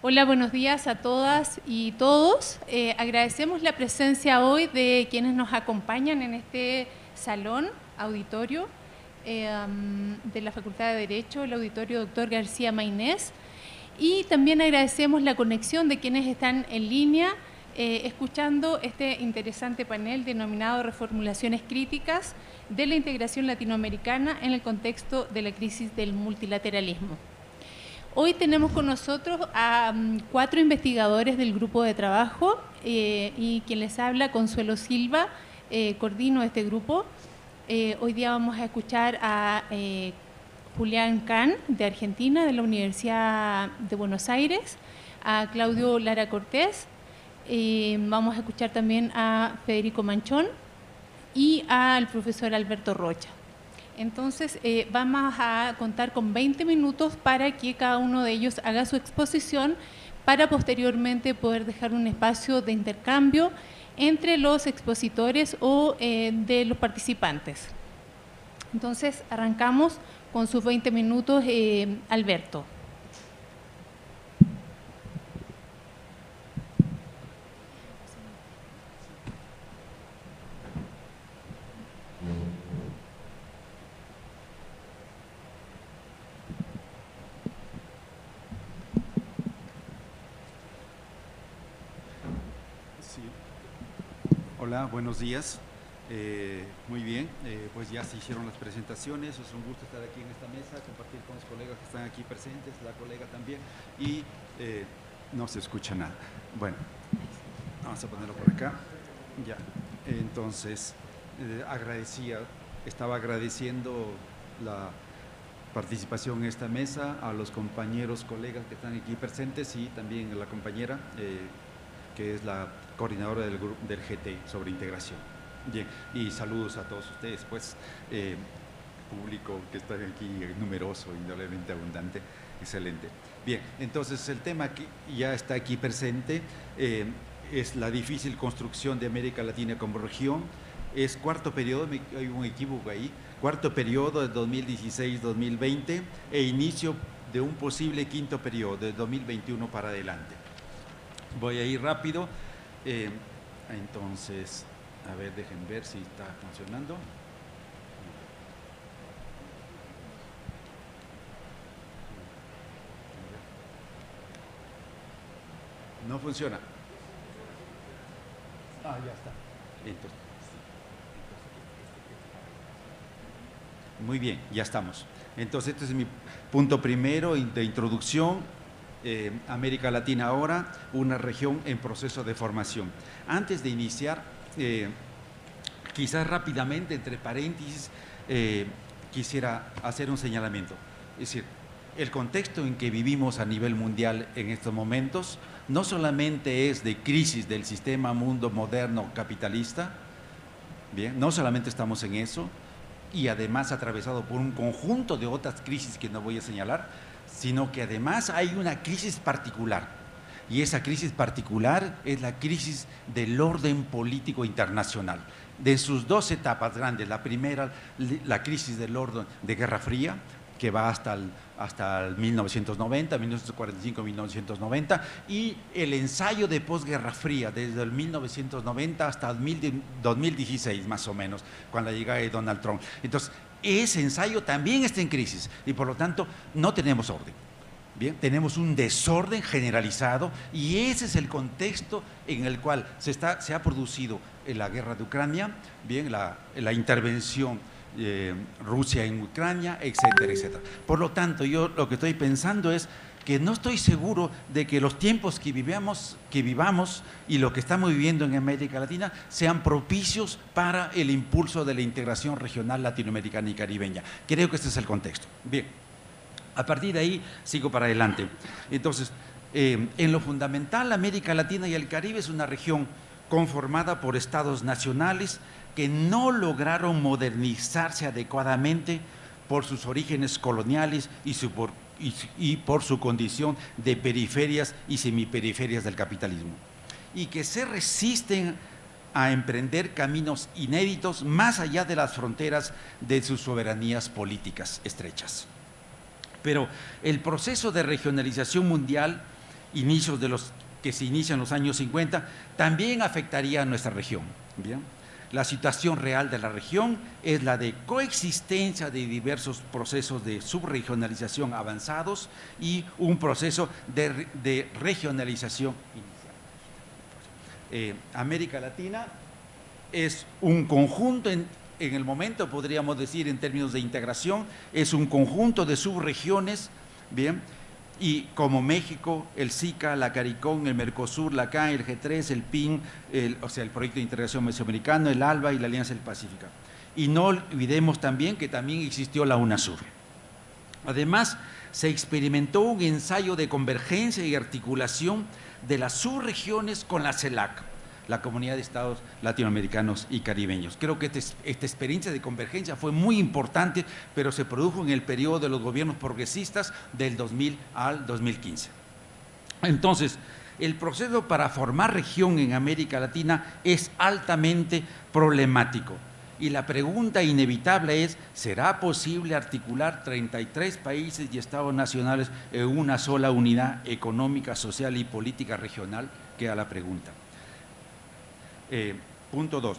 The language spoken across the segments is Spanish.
Hola, buenos días a todas y todos. Eh, agradecemos la presencia hoy de quienes nos acompañan en este salón, auditorio eh, de la Facultad de Derecho, el auditorio doctor García Mainés. Y también agradecemos la conexión de quienes están en línea eh, escuchando este interesante panel denominado Reformulaciones Críticas de la Integración Latinoamericana en el contexto de la crisis del multilateralismo. Hoy tenemos con nosotros a mm, cuatro investigadores del grupo de trabajo eh, y quien les habla, Consuelo Silva, eh, coordino este grupo. Eh, hoy día vamos a escuchar a Julián Can, de Argentina, de la Universidad de Buenos Aires, a Claudio Lara Cortés, vamos a escuchar también a Federico Manchón y al profesor Alberto Rocha. Entonces, eh, vamos a contar con 20 minutos para que cada uno de ellos haga su exposición para posteriormente poder dejar un espacio de intercambio entre los expositores o eh, de los participantes. Entonces, arrancamos con sus 20 minutos, eh, Alberto. Hola, buenos días. Eh, muy bien, eh, pues ya se hicieron las presentaciones, es un gusto estar aquí en esta mesa, compartir con los colegas que están aquí presentes, la colega también, y eh, no se escucha nada. Bueno, vamos a ponerlo por acá. Ya, entonces, agradecía, estaba agradeciendo la participación en esta mesa a los compañeros, colegas que están aquí presentes y también a la compañera que es la coordinadora del, grupo, del GT sobre integración. Bien, y saludos a todos ustedes, pues, eh, público que está aquí numeroso, indudablemente abundante, excelente. Bien, entonces el tema que ya está aquí presente eh, es la difícil construcción de América Latina como región, es cuarto periodo, hay un equívoco ahí, cuarto periodo de 2016-2020 e inicio de un posible quinto periodo de 2021 para adelante. Voy a ir rápido. Eh, entonces, a ver, dejen ver si está funcionando. No funciona. Ah, ya está. muy bien, ya estamos. Entonces, este es mi punto primero de introducción eh, América Latina ahora, una región en proceso de formación. Antes de iniciar, eh, quizás rápidamente, entre paréntesis, eh, quisiera hacer un señalamiento. Es decir, el contexto en que vivimos a nivel mundial en estos momentos no solamente es de crisis del sistema mundo moderno capitalista, bien, no solamente estamos en eso, y además atravesado por un conjunto de otras crisis que no voy a señalar, sino que además hay una crisis particular. Y esa crisis particular es la crisis del orden político internacional. De sus dos etapas grandes, la primera, la crisis del orden de Guerra Fría, que va hasta el, hasta el 1990, 1945-1990, y el ensayo de posguerra fría, desde el 1990 hasta el 2016, más o menos, con la llegada de Donald Trump. Entonces, ese ensayo también está en crisis y por lo tanto no tenemos orden. Bien, tenemos un desorden generalizado y ese es el contexto en el cual se, está, se ha producido la guerra de Ucrania, bien, la, la intervención eh, Rusia en Ucrania, etcétera, etcétera. Por lo tanto, yo lo que estoy pensando es que no estoy seguro de que los tiempos que vivamos, que vivamos y lo que estamos viviendo en América Latina sean propicios para el impulso de la integración regional latinoamericana y caribeña. Creo que este es el contexto. Bien, a partir de ahí sigo para adelante. Entonces, eh, en lo fundamental, América Latina y el Caribe es una región conformada por estados nacionales que no lograron modernizarse adecuadamente por sus orígenes coloniales y por su condición de periferias y semiperiferias del capitalismo y que se resisten a emprender caminos inéditos más allá de las fronteras de sus soberanías políticas estrechas. Pero el proceso de regionalización mundial inicios de los que se inician en los años 50, también afectaría a nuestra región. ¿bien? La situación real de la región es la de coexistencia de diversos procesos de subregionalización avanzados y un proceso de, regionalización inicial. Eh, América Latina es un conjunto, en, en el momento podríamos decir en términos de integración, es un conjunto de subregiones, bien, y como México, el SICA, la CARICOM, el Mercosur, la CAN, el G3, el PIN, o sea, el Proyecto de Integración Mesoamericano, el ALBA y la Alianza del Pacífico. Y no olvidemos también que también existió la UNASUR. Además, se experimentó un ensayo de convergencia y articulación de las subregiones con la CELAC, la Comunidad de Estados Latinoamericanos y Caribeños. Creo que este esta experiencia de convergencia fue muy importante, pero se produjo en el periodo de los gobiernos progresistas del 2000 al 2015. Entonces, el proceso para formar región en América Latina es altamente problemático. Y la pregunta inevitable es, ¿será posible articular 33 países y estados nacionales en una sola unidad económica, social y política regional? Queda la pregunta. Eh, punto dos,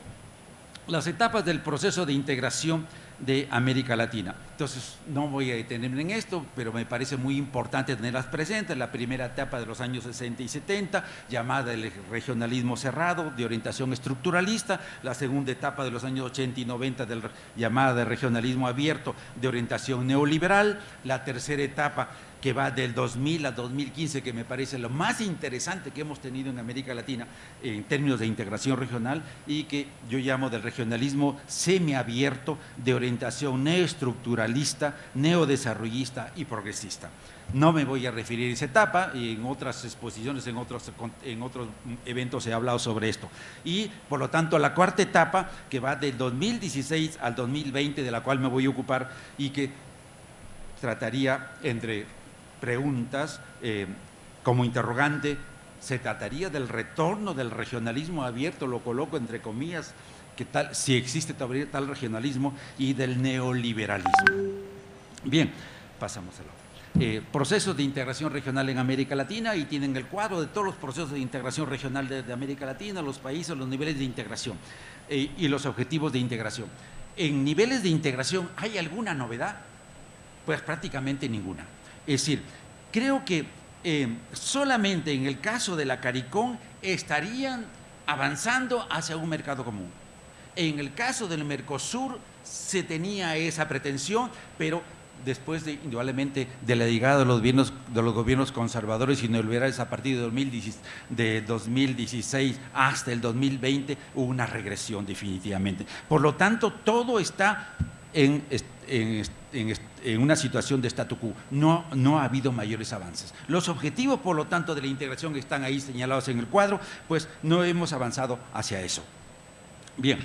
las etapas del proceso de integración de América Latina. Entonces, no voy a detenerme en esto, pero me parece muy importante tenerlas presentes. La primera etapa de los años 60 y 70, llamada el regionalismo cerrado, de orientación estructuralista. La segunda etapa de los años 80 y 90, del, llamada de regionalismo abierto, de orientación neoliberal. La tercera etapa que va del 2000 a 2015, que me parece lo más interesante que hemos tenido en América Latina en términos de integración regional y que yo llamo del regionalismo semiabierto de orientación neoestructuralista, neodesarrollista y progresista. No me voy a referir a esa etapa y en otras exposiciones, en otros, en otros eventos he hablado sobre esto. Y por lo tanto la cuarta etapa que va del 2016 al 2020, de la cual me voy a ocupar y que trataría entre preguntas eh, como interrogante, ¿se trataría del retorno del regionalismo abierto, lo coloco entre comillas, que tal, si existe todavía tal regionalismo, y del neoliberalismo? Bien, pasamos al otro. Eh, procesos de integración regional en América Latina y tienen el cuadro de todos los procesos de integración regional de, América Latina, los países, los niveles de integración eh, y los objetivos de integración. En niveles de integración, ¿hay alguna novedad? Pues prácticamente ninguna. Es decir, creo que eh, solamente en el caso de la CARICOM estarían avanzando hacia un mercado común. En el caso del Mercosur se tenía esa pretensión, pero después de, indudablemente, de la llegada de los gobiernos, conservadores y neoliberales a partir de 2016, de 2016 hasta el 2020, hubo una regresión definitivamente. Por lo tanto, todo está en, en, en, una situación de statu quo. No, no ha habido mayores avances. Los objetivos, por lo tanto, de la integración están ahí señalados en el cuadro, pues no hemos avanzado hacia eso. Bien,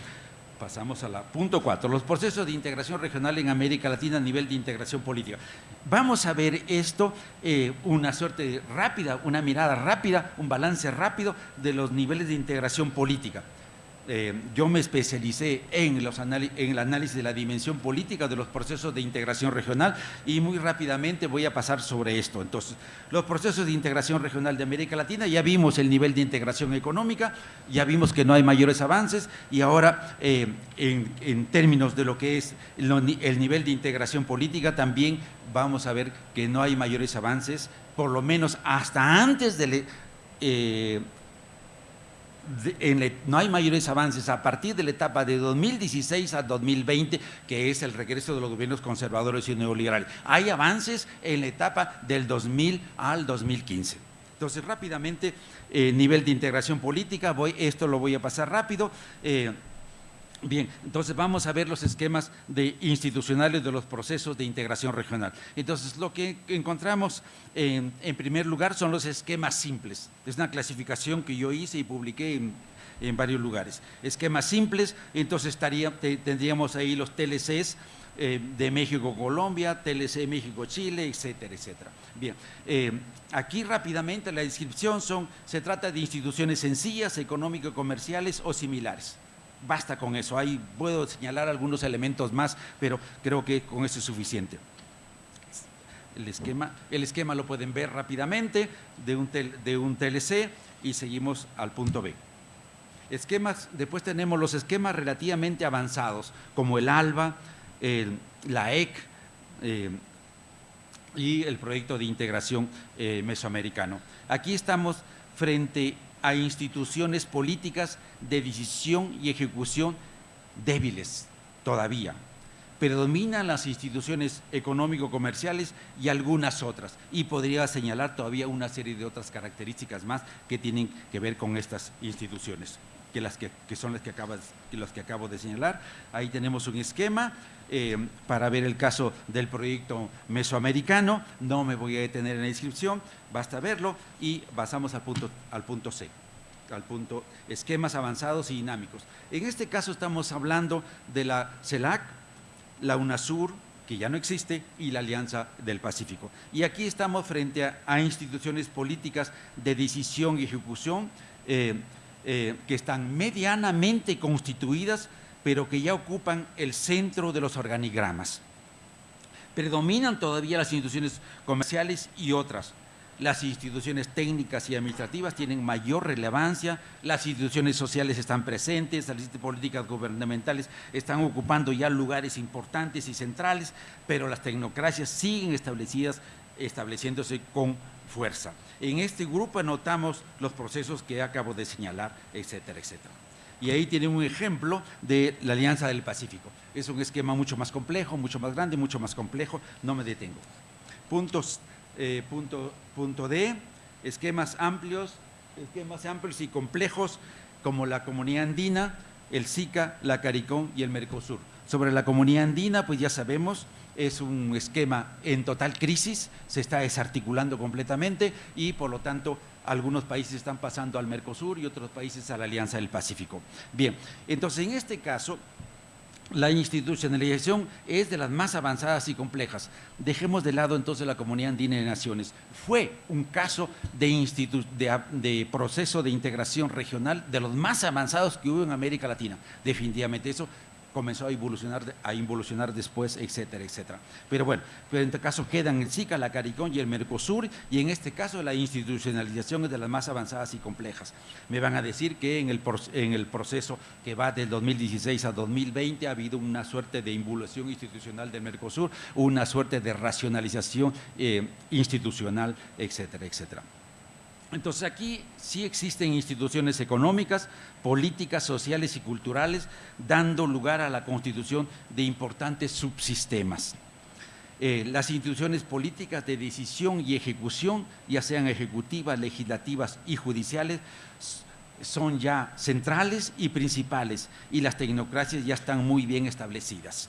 pasamos a la punto cuatro, los procesos de integración regional en América Latina a nivel de integración política. Vamos a ver esto, eh, una suerte rápida, una mirada rápida, un balance rápido de los niveles de integración política. Eh, yo me especialicé en, los el análisis de la dimensión política de los procesos de integración regional y muy rápidamente voy a pasar sobre esto. Entonces, los procesos de integración regional de América Latina, ya vimos el nivel de integración económica, ya vimos que no hay mayores avances y ahora eh, en, términos de lo que es el, nivel de integración política también vamos a ver que no hay mayores avances, por lo menos hasta antes no hay mayores avances a partir de la etapa de 2016 a 2020, que es el regreso de los gobiernos conservadores y neoliberales. Hay avances en la etapa del 2000 al 2015. Entonces, rápidamente, eh, nivel de integración política, voy, esto lo voy a pasar rápido. Eh, Bien, entonces vamos a ver los esquemas de institucionales de los procesos de integración regional. Entonces, lo que encontramos en, primer lugar son los esquemas simples. Es una clasificación que yo hice y publiqué en, varios lugares. Esquemas simples, entonces tendríamos ahí los TLCs eh, de México-Colombia, TLC México-Chile, etcétera, etcétera. Bien, eh, aquí rápidamente la descripción son, se trata de instituciones sencillas, económico-comerciales o similares basta con eso. Ahí puedo señalar algunos elementos más, pero creo que con eso es suficiente. el esquema. El esquema lo pueden ver rápidamente de un, de un TLC y seguimos al punto B. Esquemas, después tenemos los esquemas relativamente avanzados, como el ALBA, la EC eh, y el proyecto de integración eh, mesoamericano. Aquí estamos frente a instituciones políticas de decisión y ejecución débiles todavía. Predominan las instituciones económico-comerciales y algunas otras. Y podría señalar todavía una serie de otras características más que tienen que ver con estas instituciones que, las que, son las que, los que acabo de señalar. Ahí tenemos un esquema eh, para ver el caso del proyecto mesoamericano. No me voy a detener en la inscripción, basta verlo y pasamos al punto, al punto C al punto esquemas avanzados y dinámicos. En este caso estamos hablando de la CELAC, la UNASUR, que ya no existe, y la Alianza del Pacífico. Y aquí estamos frente a, instituciones políticas de decisión y ejecución eh, eh, que están medianamente constituidas, pero que ya ocupan el centro de los organigramas. Predominan todavía las instituciones comerciales y otras. Las instituciones técnicas y administrativas tienen mayor relevancia, las instituciones sociales están presentes, las políticas gubernamentales están ocupando ya lugares importantes y centrales, pero las tecnocracias siguen establecidas, estableciéndose con fuerza. En este grupo anotamos los procesos que acabo de señalar, etcétera, etcétera. Y ahí tienen un ejemplo de la Alianza del Pacífico. Es un esquema mucho más complejo, mucho más grande, mucho más complejo, no me detengo. Puntos, eh, punto, punto D, esquemas amplios, esquemas amplios y complejos como la Comunidad Andina, el SICA, la CARICOM y el Mercosur. Sobre la Comunidad Andina, pues ya sabemos, es un esquema en total crisis, se está desarticulando completamente y por lo tanto algunos países están pasando al Mercosur y otros países a la Alianza del Pacífico. Bien, entonces en este caso la institucionalización es de las más avanzadas y complejas. Dejemos de lado entonces la Comunidad Andina de Naciones. Fue un caso de, de, proceso de integración regional de los más avanzados que hubo en América Latina. Definitivamente eso comenzó a evolucionar, a involucionar después, etcétera, etcétera. Pero bueno, pero en este caso quedan el SICA, la CARICOM y el Mercosur, y en este caso la institucionalización es de las más avanzadas y complejas. Me van a decir que en el, en el proceso que va del 2016 a 2020 ha habido una suerte de involución institucional del Mercosur, una suerte de racionalización eh, institucional, etcétera, etcétera. Entonces aquí sí existen instituciones económicas, políticas, sociales y culturales, dando lugar a la constitución de importantes subsistemas. Eh, las instituciones políticas de decisión y ejecución, ya sean ejecutivas, legislativas y judiciales, son ya centrales y principales y las tecnocracias ya están muy bien establecidas.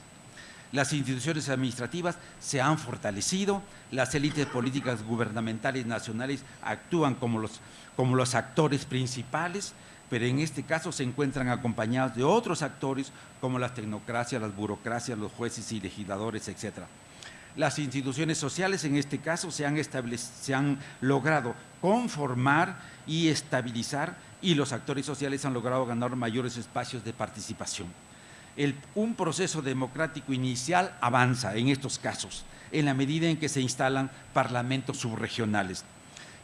Las instituciones administrativas se han fortalecido, las élites políticas gubernamentales nacionales actúan como los, como los actores principales, pero en este caso se encuentran acompañados de otros actores como las tecnocracias, las burocracias, los jueces y legisladores, etc. Las instituciones sociales en este caso se han, se han logrado conformar y estabilizar y los actores sociales han logrado ganar mayores espacios de participación un proceso democrático inicial avanza en estos casos, en la medida en que se instalan parlamentos subregionales.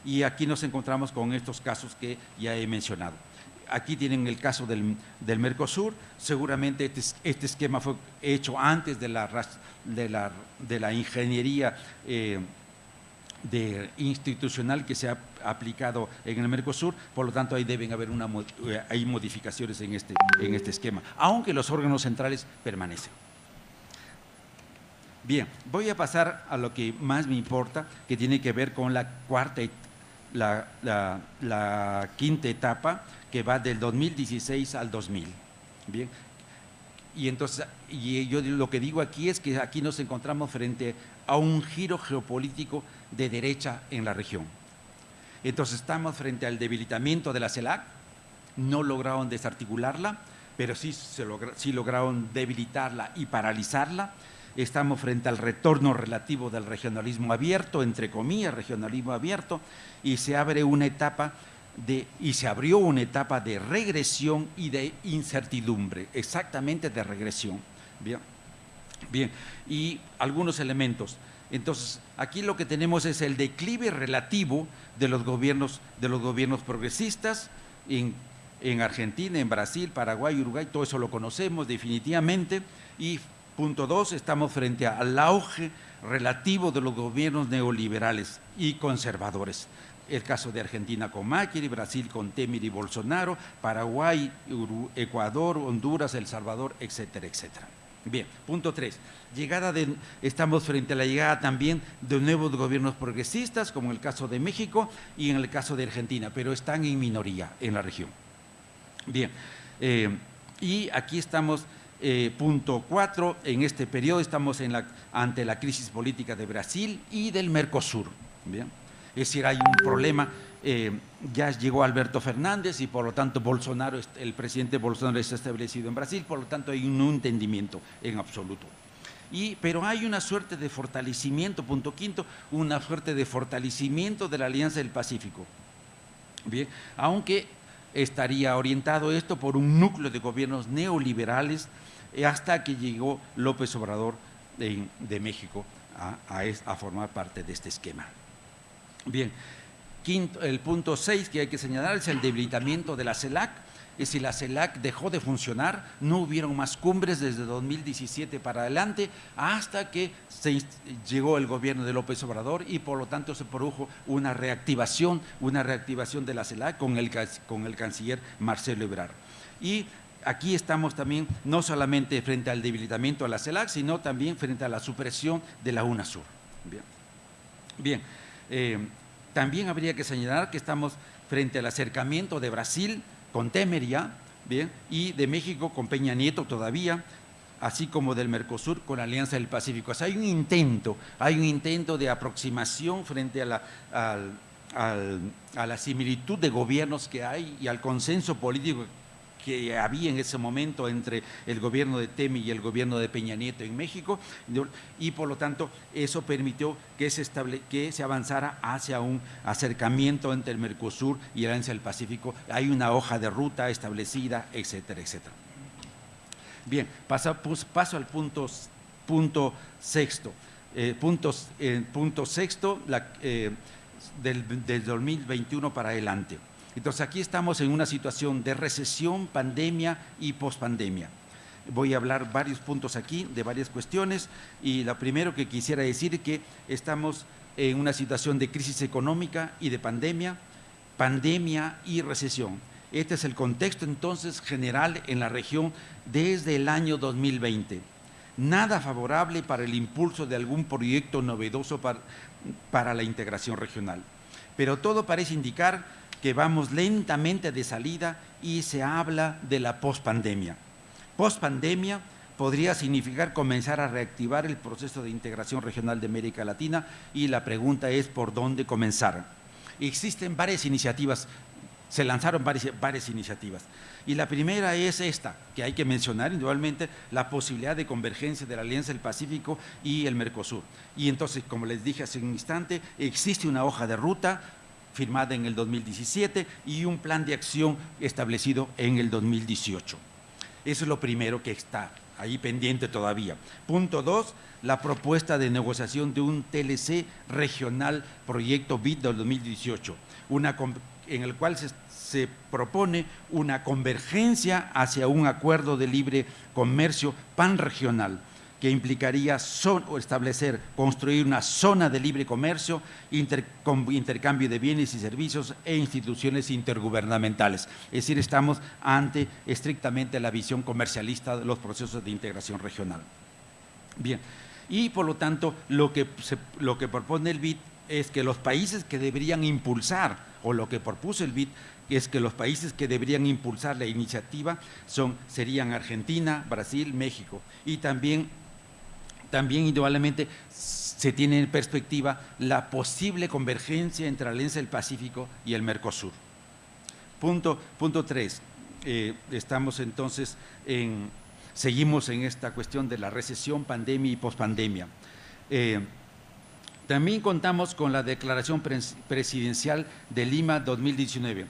Y aquí nos encontramos con estos casos que ya he mencionado. Aquí tienen el caso del, Mercosur, seguramente este, este, esquema fue hecho antes de la, de la, ingeniería eh, de institucional que se ha aplicado en el Mercosur, por lo tanto ahí deben haber una, eh, hay modificaciones en este, en este esquema, aunque los órganos centrales permanecen. Bien, voy a pasar a lo que más me importa, que tiene que ver con la cuarta, la, la quinta etapa, que va del 2016 al 2000. Bien, y entonces, y yo lo que digo aquí es que aquí nos encontramos frente a un giro geopolítico de derecha en la región. Entonces estamos frente al debilitamiento de la CELAC, no lograron desarticularla, pero sí, se sí lograron debilitarla y paralizarla. Estamos frente al retorno relativo del regionalismo abierto, entre comillas, regionalismo abierto, y se abre una etapa de, y se abrió una etapa de regresión y de incertidumbre, exactamente de regresión. Bien, bien. y algunos elementos. Entonces, aquí lo que tenemos es el declive relativo de los gobiernos, de los gobiernos progresistas en, en Argentina, en Brasil, Paraguay, Uruguay, todo eso lo conocemos definitivamente. Y punto dos, estamos frente al auge relativo de los gobiernos neoliberales y conservadores. El caso de Argentina con Macri, Brasil con Temer y Bolsonaro, Paraguay, Ecuador, Honduras, El Salvador, etcétera, etcétera. Bien, punto tres. Llegada de, estamos frente a la llegada también de nuevos gobiernos progresistas, como en el caso de México y en el caso de Argentina, pero están en minoría en la región. Bien, eh, y aquí estamos, eh, punto cuatro, en este periodo estamos en la, ante la crisis política de Brasil y del Mercosur. Bien, es decir, hay un problema eh, ya llegó Alberto Fernández y por lo tanto Bolsonaro, el presidente Bolsonaro está establecido en Brasil, por lo tanto hay un entendimiento en absoluto. Y, pero hay una suerte de fortalecimiento, punto quinto, una suerte de fortalecimiento de la Alianza del Pacífico. Bien, aunque estaría orientado esto por un núcleo de gobiernos neoliberales eh, hasta que llegó López Obrador de, México a formar parte de este esquema. Bien, el punto 6 que hay que señalar es el debilitamiento de la CELAC. Y si la CELAC dejó de funcionar, no hubieron más cumbres desde 2017 para adelante, hasta que se llegó el gobierno de López Obrador y por lo tanto se produjo una reactivación, una reactivación de la CELAC con el, con el canciller Marcelo Ebrard. Y aquí estamos también no solamente frente al debilitamiento de la CELAC, sino también frente a la supresión de la UNASUR. Bien, Bien. Eh, también habría que señalar que estamos frente al acercamiento de Brasil con Temeria ¿bien? y de México con Peña Nieto todavía, así como del Mercosur con la Alianza del Pacífico. O sea, hay un intento, hay un intento de aproximación frente a la, a la similitud de gobiernos que hay y al consenso político que había en ese momento entre el gobierno de Temi y el gobierno de Peña Nieto en México, y por lo tanto eso permitió que se, que se avanzara hacia un acercamiento entre el Mercosur y el Alianza del Pacífico. Hay una hoja de ruta establecida, etcétera, etcétera. Bien, paso, pues, paso al punto, punto sexto. Eh, puntos, eh, punto sexto eh, del, del 2021 para adelante. Entonces aquí estamos en una situación de recesión, pandemia y pospandemia. Voy a hablar varios puntos aquí de varias cuestiones y lo primero que quisiera decir es que estamos en una situación de crisis económica y de pandemia, pandemia y recesión. Este es el contexto entonces general en la región desde el año 2020. Nada favorable para el impulso de algún proyecto novedoso para, para la integración regional. Pero todo parece indicar que vamos lentamente de salida y se habla de la pospandemia. Pospandemia podría significar comenzar a reactivar el proceso de integración regional de América Latina y la pregunta es por dónde comenzar. Existen varias iniciativas, se lanzaron varias, iniciativas y la primera es esta, que hay que mencionar indudablemente, la posibilidad de convergencia de la Alianza del Pacífico y el Mercosur. Y entonces, como les dije hace un instante, existe una hoja de ruta firmada en el 2017 y un plan de acción establecido en el 2018. Eso es lo primero que está ahí pendiente todavía. Punto dos, la propuesta de negociación de un TLC regional proyecto BID del 2018, una, en el cual se, se propone una convergencia hacia un acuerdo de libre comercio panregional que implicaría establecer, construir una zona de libre comercio, intercambio de bienes y servicios e instituciones intergubernamentales. Es decir, estamos ante estrictamente la visión comercialista de los procesos de integración regional. Bien, y por lo tanto lo que, lo que propone el BID es que los países que deberían impulsar, o lo que propuso el BID, es que los países que deberían impulsar la iniciativa son, serían Argentina, Brasil, México y también también indudablemente se tiene en perspectiva la posible convergencia entre la Alianza del Pacífico y el Mercosur. Punto, punto tres, eh, estamos entonces en, seguimos en esta cuestión de la recesión, pandemia y pospandemia. Eh, también contamos con la declaración presidencial de Lima 2019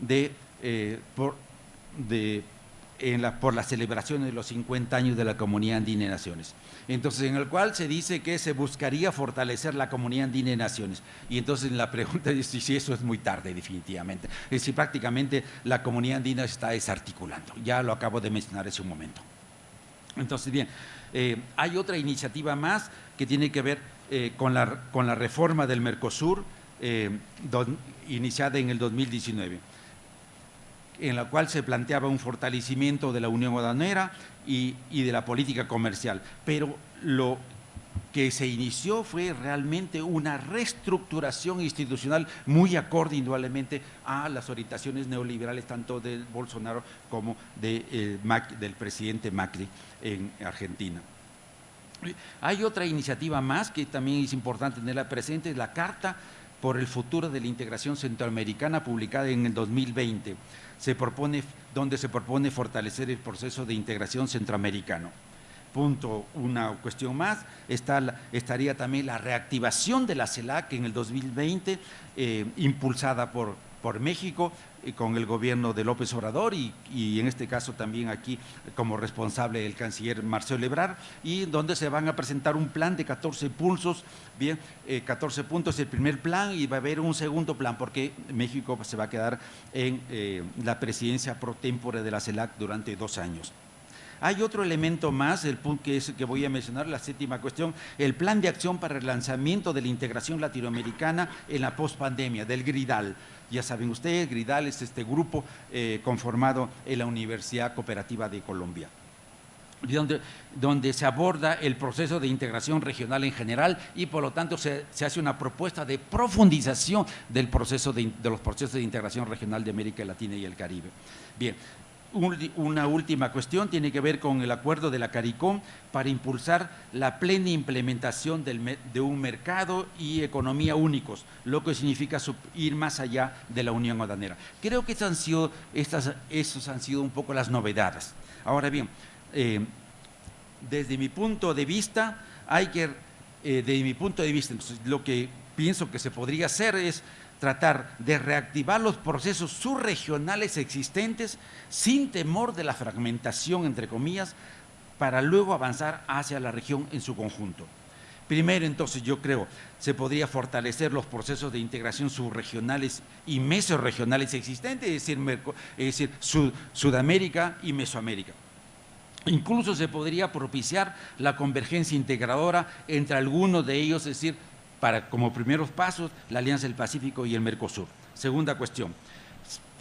de, eh, de por la celebración de los 50 años de la Comunidad Andina de Naciones. Entonces, en el cual se dice que se buscaría fortalecer la Comunidad Andina de Naciones. Y entonces la pregunta es si eso es muy tarde, definitivamente. Es decir, prácticamente la Comunidad Andina está desarticulando. Ya lo acabo de mencionar hace un momento. Entonces, bien, eh, hay otra iniciativa más que tiene que ver eh, con, la, con, la, reforma del Mercosur eh, iniciada en el 2019 en la cual se planteaba un fortalecimiento de la Unión Aduanera y, de la política comercial. Pero lo que se inició fue realmente una reestructuración institucional muy acorde indudablemente a las orientaciones neoliberales tanto de Bolsonaro como de, del presidente Macri en Argentina. Hay otra iniciativa más que también es importante tenerla presente, es la Carta por el Futuro de la Integración Centroamericana publicada en el 2020 se propone, donde se propone fortalecer el proceso de integración centroamericano. Punto, una cuestión más, está, estaría también la reactivación de la CELAC en el 2020, eh, impulsada por, por México, con el gobierno de López Obrador y, en este caso también aquí como responsable el canciller Marcelo Ebrard y donde se van a presentar un plan de 14 pulsos, bien, 14 eh, puntos el primer plan y va a haber un segundo plan porque México se va a quedar en eh, la presidencia pro tempore de la CELAC durante dos años. Hay otro elemento más, el punto que, es, que voy a mencionar, la séptima cuestión, el plan de acción para el lanzamiento de la integración latinoamericana en la pospandemia, del GRIDAL. Ya saben ustedes, Gridal es este grupo eh, conformado en la Universidad Cooperativa de Colombia. Donde, se aborda el proceso de integración regional en general y por lo tanto se, hace una propuesta de profundización del proceso de, de, los procesos de integración regional de América Latina y el Caribe. Bien, una última cuestión tiene que ver con el acuerdo de la CARICOM para impulsar la plena implementación de un mercado y economía únicos, lo que significa ir más allá de la unión aduanera. Creo que han sido, estas, esos han sido un poco las novedades. Ahora bien, eh, desde mi punto de vista, hay que, eh, desde mi punto de vista, lo que pienso que se podría hacer es tratar de reactivar los procesos subregionales existentes sin temor de la fragmentación, entre comillas, para luego avanzar hacia la región en su conjunto. Primero, entonces, yo creo, se podría fortalecer los procesos de integración subregionales y mesorregionales existentes, es decir, es decir Sudamérica y Mesoamérica. Incluso se podría propiciar la convergencia integradora entre algunos de ellos, es decir, para como primeros pasos la Alianza del Pacífico y el Mercosur. Segunda cuestión,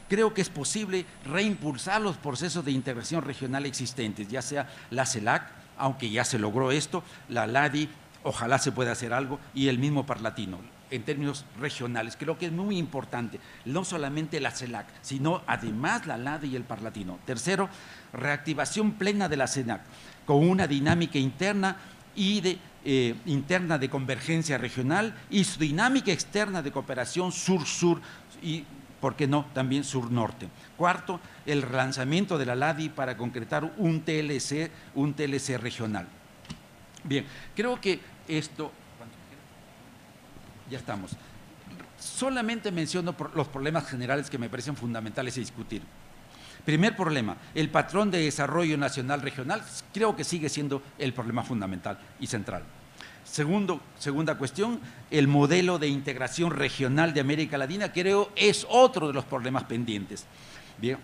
creo que es posible reimpulsar los procesos de integración regional existentes, ya sea la CELAC, aunque ya se logró esto, la LADI, ojalá se pueda hacer algo, y el mismo Parlatino, en términos regionales. Creo que es muy importante, no solamente la CELAC, sino además la LADI y el Parlatino. Tercero, reactivación plena de la CELAC, con una dinámica interna y de eh, interna de convergencia regional y su dinámica externa de cooperación sur-sur y, ¿por qué no?, también sur-norte. Cuarto, el relanzamiento de la LADI para concretar un TLC, un TLC regional. Bien, creo que esto... Ya estamos. Solamente menciono los problemas generales que me parecen fundamentales a discutir. Primer problema, el patrón de desarrollo nacional regional creo que sigue siendo el problema fundamental y central. Segundo, segunda cuestión, el modelo de integración regional de América Latina creo es otro de los problemas pendientes. Bien,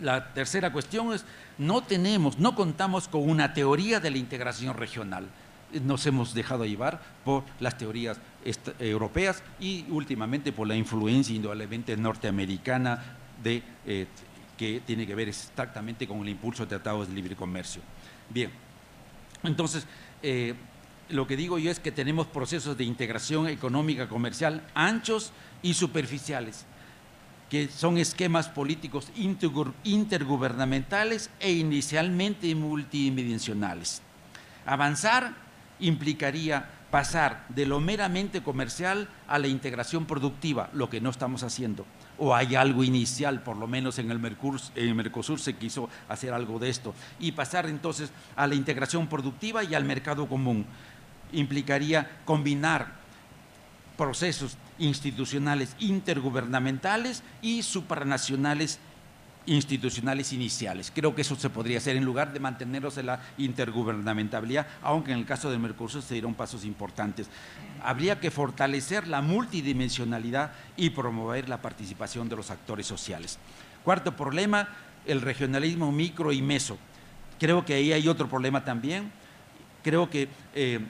la tercera cuestión es, no tenemos, no contamos con una teoría de la integración regional. Nos hemos dejado llevar por las teorías europeas y últimamente por la influencia indudablemente norteamericana de eh, que tiene que ver exactamente con el impulso de tratados de libre comercio. Bien, entonces, eh, lo que digo yo es que tenemos procesos de integración económica comercial anchos y superficiales, que son esquemas políticos intergubernamentales e inicialmente multidimensionales. Avanzar implicaría pasar de lo meramente comercial a la integración productiva, lo que no estamos haciendo o hay algo inicial, por lo menos en el, Mercosur, se quiso hacer algo de esto, y pasar entonces a la integración productiva y al mercado común. Implicaría combinar procesos institucionales intergubernamentales y supranacionales institucionales iniciales. Creo que eso se podría hacer en lugar de mantenernos en la intergubernamentabilidad, aunque en el caso del Mercosur se dieron pasos importantes. Habría que fortalecer la multidimensionalidad y promover la participación de los actores sociales. Cuarto problema, el regionalismo micro y meso. Creo que ahí hay otro problema también. Creo que eh,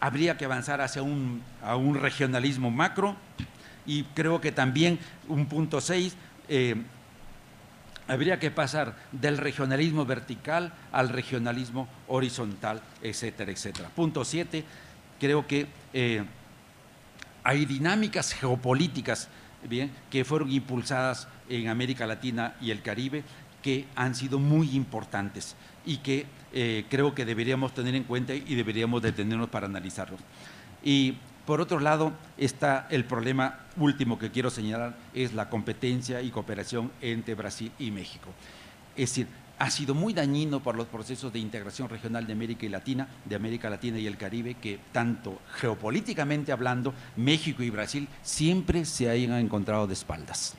habría que avanzar hacia un, a un regionalismo macro y creo que también un punto seis, eh, habría que pasar del regionalismo vertical al regionalismo horizontal, etcétera, etcétera. Punto siete, creo que eh, hay dinámicas geopolíticas bien, que fueron impulsadas en América Latina y el Caribe que han sido muy importantes y que eh, creo que deberíamos tener en cuenta y deberíamos detenernos para analizarlos. Y por otro lado, está el problema último que quiero señalar, es la competencia y cooperación entre Brasil y México. Es decir, ha sido muy dañino por los procesos de integración regional de América y Latina, de América Latina y el Caribe, que tanto geopolíticamente hablando, México y Brasil siempre se hayan encontrado de espaldas.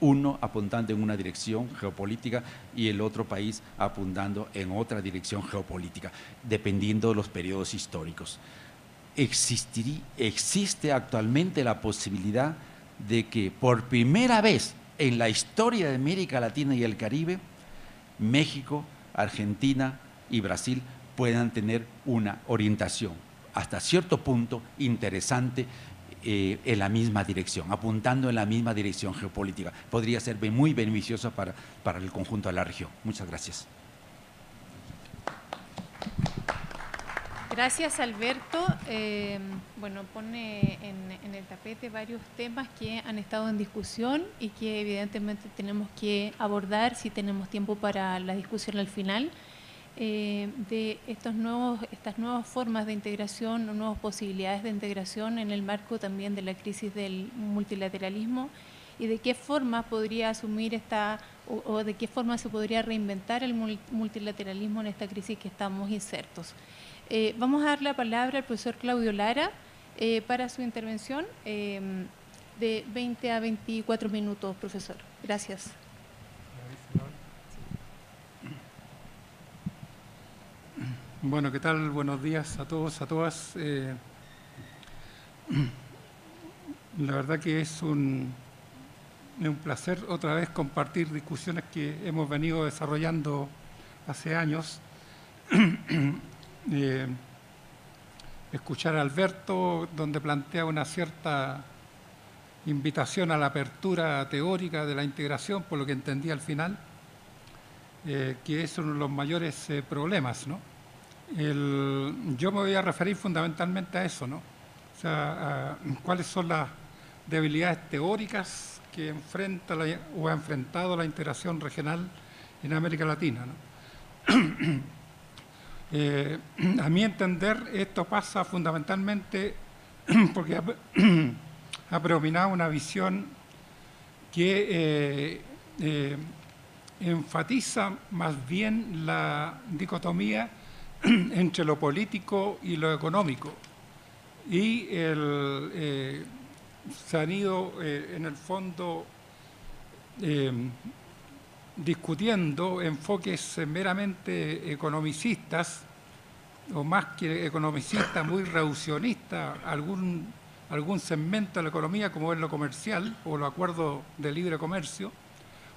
Uno apuntando en una dirección geopolítica y el otro país apuntando en otra dirección geopolítica, dependiendo de los periodos históricos existe actualmente la posibilidad de que por primera vez en la historia de América Latina y el Caribe, México, Argentina y Brasil puedan tener una orientación hasta cierto punto interesante eh, en la misma dirección, apuntando en la misma dirección geopolítica. Podría ser muy beneficioso para, para el conjunto de la región. Muchas gracias. Gracias, Alberto. Eh, bueno, pone en, el tapete varios temas que han estado en discusión y que evidentemente tenemos que abordar si tenemos tiempo para la discusión al final. Eh, de estos nuevos, estas nuevas formas de integración o nuevas posibilidades de integración en el marco también de la crisis del multilateralismo y de qué forma podría asumir esta o, o de qué forma se podría reinventar el multilateralismo en esta crisis que estamos insertos. Eh, vamos a dar la palabra al profesor Claudio Lara eh, para su intervención em, de 20 a 24 minutos, profesor. Gracias. Bueno, ¿qué tal? Buenos días a todos, a todas. Eh, la verdad que es un, es un placer otra vez compartir discusiones que hemos venido desarrollando hace años escuchar a Alberto, donde plantea una cierta invitación a la apertura teórica de la integración, por lo que entendí al final, eh, que es uno de los mayores eh, problemas. ¿no? yo me voy a referir fundamentalmente a eso, ¿no? o sea, cuáles son las debilidades teóricas que enfrenta o ha enfrentado la integración regional en América Latina. Eh, a mi entender, esto pasa fundamentalmente porque ha, predominado una visión que eh, eh, enfatiza más bien la dicotomía entre lo político y lo económico. Y se han ido, en el fondo, discutiendo enfoques meramente economicistas, o más que economicistas, muy reduccionistas, algún, algún segmento de la economía como es lo comercial o los acuerdos de libre comercio,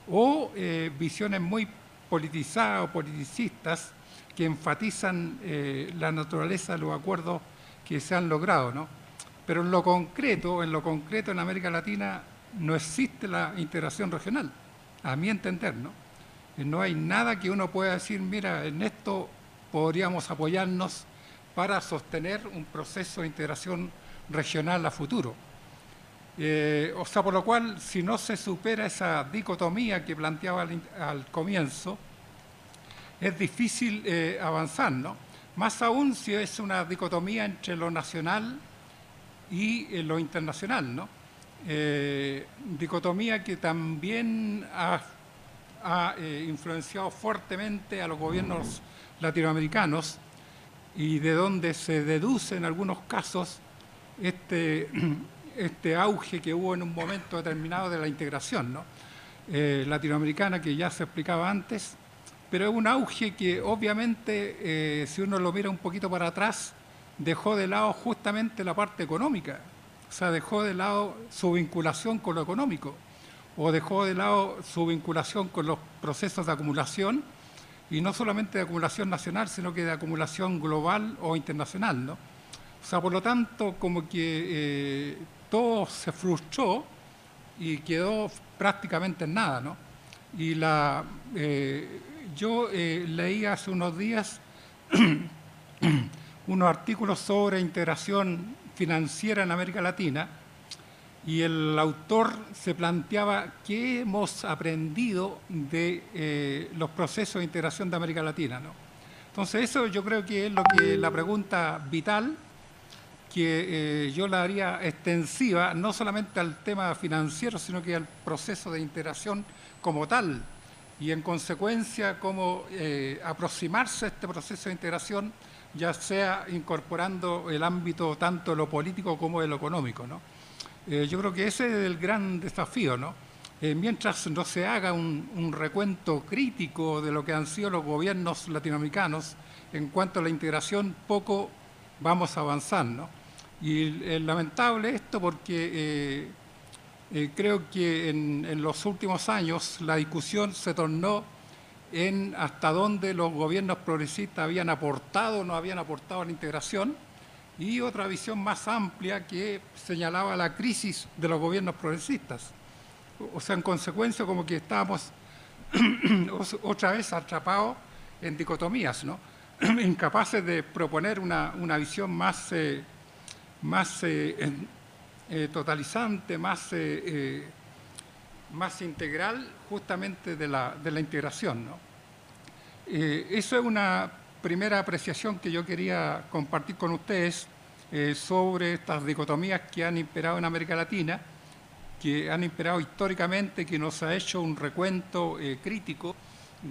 o eh, visiones muy politizadas o politicistas que enfatizan eh, la naturaleza de los acuerdos que se han logrado. ¿no? Pero en lo concreto, en lo concreto en América Latina no existe la integración regional a mi entender, ¿no? No hay nada que uno pueda decir, mira, en esto podríamos apoyarnos para sostener un proceso de integración regional a futuro. Eh, o sea, por lo cual, si no se supera esa dicotomía que planteaba al, comienzo, es difícil eh, avanzar, ¿no? Más aún si es una dicotomía entre lo nacional y eh, lo internacional, ¿no? Eh, dicotomía que también ha, eh, influenciado fuertemente a los gobiernos latinoamericanos y de donde se deduce en algunos casos este, este auge que hubo en un momento determinado de la integración. eh, latinoamericana que ya se explicaba antes, pero es un auge que obviamente, si uno lo mira un poquito para atrás, dejó de lado justamente la parte económica, o sea, dejó de lado su vinculación con lo económico, o dejó de lado su vinculación con los procesos de acumulación, y no solamente de acumulación nacional, sino que de acumulación global o internacional. ¿no? O sea, por lo tanto, como que eh, todo se frustró y quedó prácticamente en nada. ¿no? Y la, eh, yo eh, leí hace unos días unos artículos sobre integración financiera en América Latina y el autor se planteaba qué hemos aprendido de eh, los procesos de integración de América Latina. ¿no? Entonces eso yo creo que es lo que la pregunta vital que eh, yo la haría extensiva no solamente al tema financiero, sino que al proceso de integración como tal y en consecuencia cómo eh, aproximarse a este proceso de integración ya sea incorporando el ámbito tanto de lo político como de lo económico. ¿no? Eh, yo creo que ese es el gran desafío, ¿no? Eh, mientras no se haga un, recuento crítico de lo que han sido los gobiernos latinoamericanos en cuanto a la integración, poco vamos a avanzar, ¿no? Y es lamentable esto porque eh, creo que en, en, los últimos años la discusión se tornó en hasta dónde los gobiernos progresistas habían aportado o no habían aportado a la integración y otra visión más amplia que señalaba la crisis de los gobiernos progresistas. O sea, en consecuencia, como que estábamos otra vez atrapados en dicotomías, ¿no? incapaces de proponer una, visión más, eh, más eh, eh, totalizante, más, más integral justamente de la, de la integración. ¿no? Eso es una primera apreciación que yo quería compartir con ustedes eh, sobre estas dicotomías que han imperado en América Latina, que han imperado históricamente, que nos ha hecho un recuento eh, crítico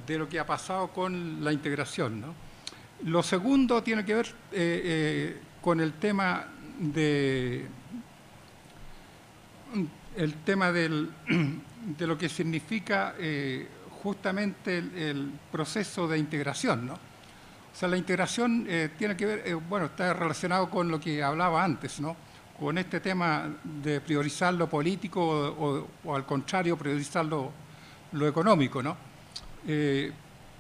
de lo que ha pasado con la integración. Lo segundo tiene que ver eh, con el tema de el tema del, de lo que significa justamente el, proceso de integración. ¿no? O sea, la integración eh, tiene que ver, eh, bueno, está relacionado con lo que hablaba antes, ¿no? Con este tema de priorizar lo político o, al contrario, priorizar lo, económico, ¿no? Eh,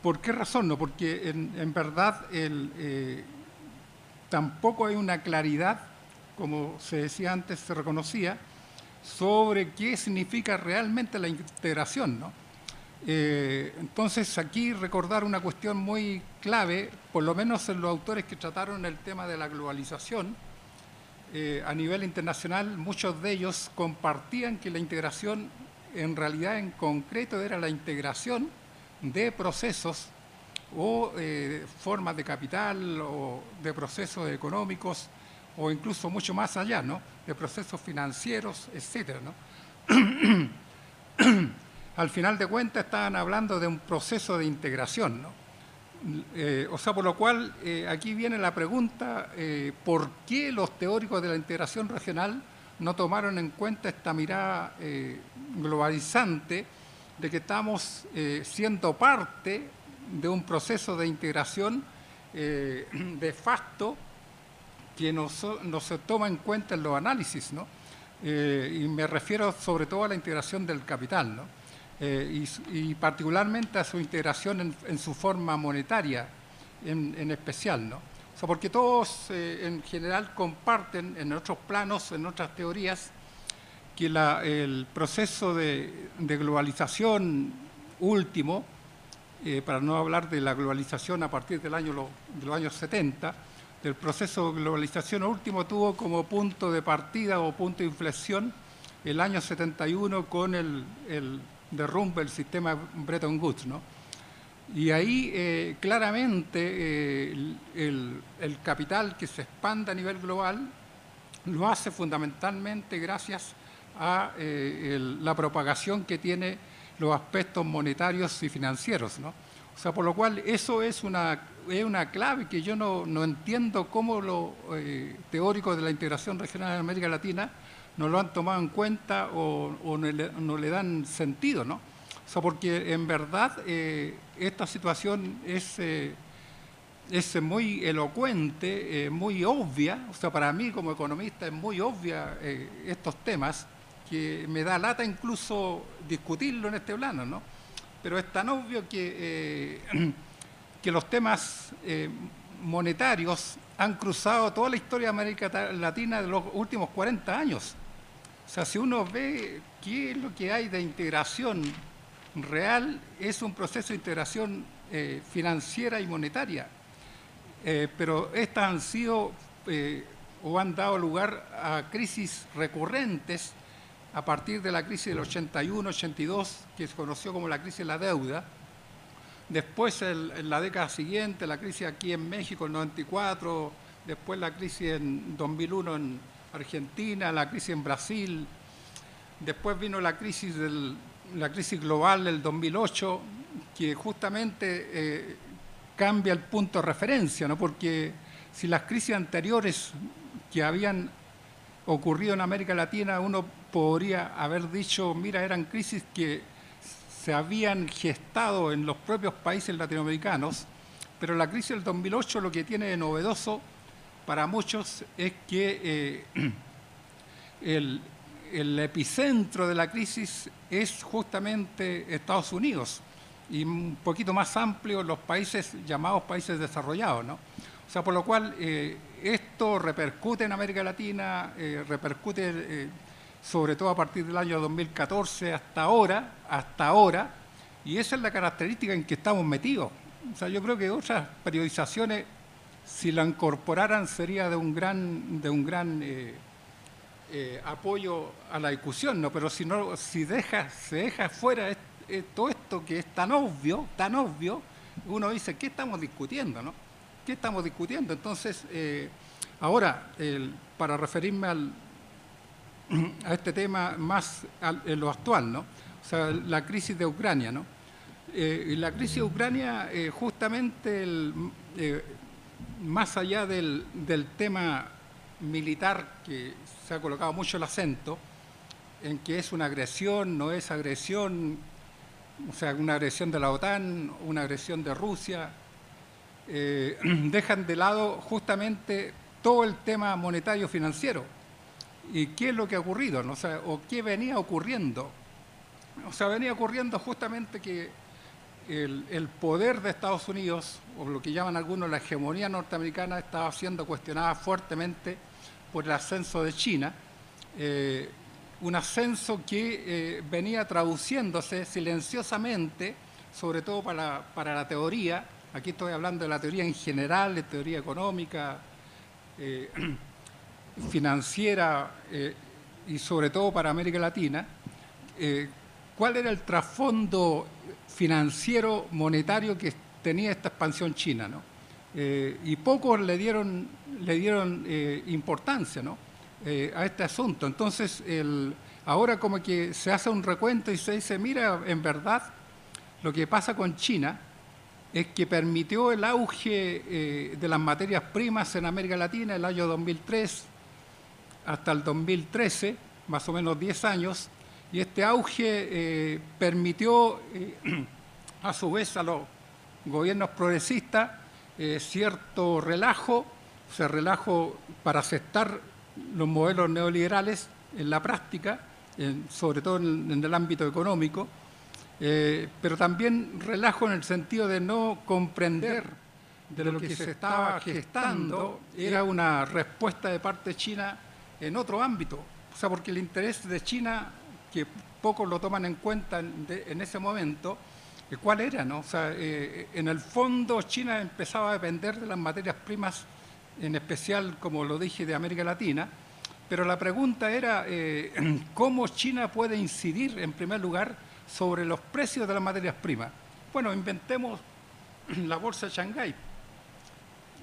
¿Por qué razón? No? Porque en, verdad tampoco hay una claridad, como se decía antes, se reconocía, sobre qué significa realmente la integración, ¿no? Eh, entonces, aquí recordar una cuestión muy clave, por lo menos en los autores que trataron el tema de la globalización, eh, a nivel internacional, muchos de ellos compartían que la integración en realidad en concreto era la integración de procesos o eh, formas de capital o de procesos económicos o incluso mucho más allá, ¿no? de procesos financieros, etcétera, ¿no? al final de cuentas estaban hablando de un proceso de integración. ¿no? Eh, o sea, por lo cual eh, aquí viene la pregunta, eh, ¿por qué los teóricos de la integración regional no tomaron en cuenta esta mirada globalizante de que estamos siendo parte de un proceso de integración de facto que no, se toma en cuenta en los análisis, ¿no? y me refiero sobre todo a la integración del capital, ¿no? Eh, y, particularmente a su integración en, su forma monetaria en, especial. ¿no? O sea, porque todos eh, en general comparten en otros planos, en otras teorías, que el proceso de, globalización último, eh, para no hablar de la globalización a partir del año, de los años 70, el proceso de globalización último tuvo como punto de partida o punto de inflexión el año 71 con el derrumbe el sistema Bretton Woods. ¿no? Y ahí eh, claramente eh, el, capital que se expande a nivel global lo hace fundamentalmente gracias a eh, la propagación que tiene los aspectos monetarios y financieros. ¿no? O sea, por lo cual eso es una, es una clave que yo no, no entiendo cómo los teóricos de la integración regional en América Latina no lo han tomado en cuenta o, no, le, dan sentido, ¿no? O sea, porque en verdad esta situación es es muy elocuente, muy obvia, o sea, para mí como economista es muy obvia estos temas, que me da lata incluso discutirlo en este plano, ¿no? Pero es tan obvio que, eh, que los temas eh, monetarios han cruzado toda la historia de América Latina de los últimos 40 años. O sea, si uno ve qué es lo que hay de integración real, es un proceso de integración eh, financiera y monetaria. pero estas han sido o han dado lugar a crisis recurrentes a partir de la crisis del 81-82, que se conoció como la crisis de la deuda. Después, en la década siguiente, la crisis aquí en México, en 94, después la crisis en 2001 en Argentina, la crisis en Brasil, después vino la crisis, del, la crisis global del 2008, que justamente eh, cambia el punto de referencia, ¿no? porque si las crisis anteriores que habían ocurrido en América Latina, uno podría haber dicho, mira, eran crisis que se habían gestado en los propios países latinoamericanos, pero la crisis del 2008 lo que tiene de novedoso para muchos es que eh, el, epicentro de la crisis es justamente Estados Unidos y un poquito más amplio los países llamados países desarrollados. ¿no? O sea, por lo cual eh, esto repercute en América Latina, eh, repercute sobre todo a partir del año 2014 hasta ahora, hasta ahora, y esa es la característica en que estamos metidos. O sea, yo creo que otras periodizaciones, si la incorporaran, sería de un gran, de un gran eh, eh, apoyo a la discusión, ¿no? Pero si no, si deja, se deja fuera todo esto que es tan obvio, tan obvio, uno dice, ¿qué estamos discutiendo, no? ¿Qué estamos discutiendo? Entonces, eh, ahora, para referirme al, a este tema más en lo actual, ¿no? O sea, la crisis de Ucrania, ¿no? Eh, la crisis de Ucrania, eh, justamente, eh, más allá del, tema militar, que se ha colocado mucho el acento, en que es una agresión, no es agresión, o sea, una agresión de la OTAN, una agresión de Rusia, dejan de lado justamente todo el tema monetario financiero ¿Y qué es lo que ha ocurrido? O, qué venía ocurriendo? O sea, venía ocurriendo justamente que el, poder de Estados Unidos, o lo que llaman algunos la hegemonía norteamericana, estaba siendo cuestionada fuertemente por el ascenso de China, eh, un ascenso que eh, venía traduciéndose silenciosamente, sobre todo para, para, la teoría, aquí estoy hablando de la teoría en general, de teoría económica, eh, financiera y sobre todo para América Latina, cuál era el trasfondo financiero monetario que tenía esta expansión china. ¿no? Eh, y pocos le dieron, le dieron importancia ¿no? a este asunto. Entonces, el, ahora como que se hace un recuento y se dice, mira, en verdad, lo que pasa con China es que permitió el auge de las materias primas en América Latina el año 2003, hasta el 2013, más o menos 10 años, y este auge eh, permitió eh, a su vez a los gobiernos progresistas eh, cierto relajo, o sea, relajo para aceptar los modelos neoliberales en la práctica, sobre todo en, el ámbito económico, pero también relajo en el sentido de no comprender de lo que se estaba gestando, era una respuesta de parte china en otro ámbito. O sea, porque el interés de China, que pocos lo toman en cuenta en, ese momento, eh, ¿cuál era? No? O sea, eh, en el fondo China empezaba a depender de las materias primas, en especial, como lo dije, de América Latina, pero la pregunta era eh, cómo China puede incidir, en primer lugar, sobre los precios de las materias primas. Bueno, inventemos la bolsa de Shanghái,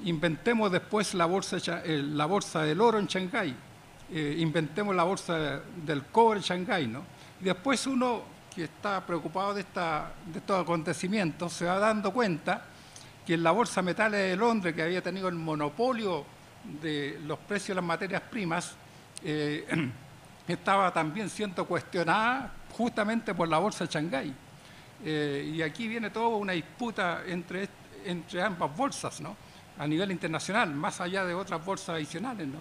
inventemos después la bolsa, la bolsa del oro en Shanghái, eh, inventemos la bolsa del cobre Shanghái, ¿no? Y después uno que está preocupado de, esta, de estos acontecimientos se va dando cuenta que la bolsa metales de Londres, que había tenido el monopolio de los precios de las materias primas, eh, estaba también siendo cuestionada justamente por la bolsa de Shanghái. y aquí viene toda una disputa entre, entre ambas bolsas, ¿no? a nivel internacional, más allá de otras bolsas adicionales. ¿no?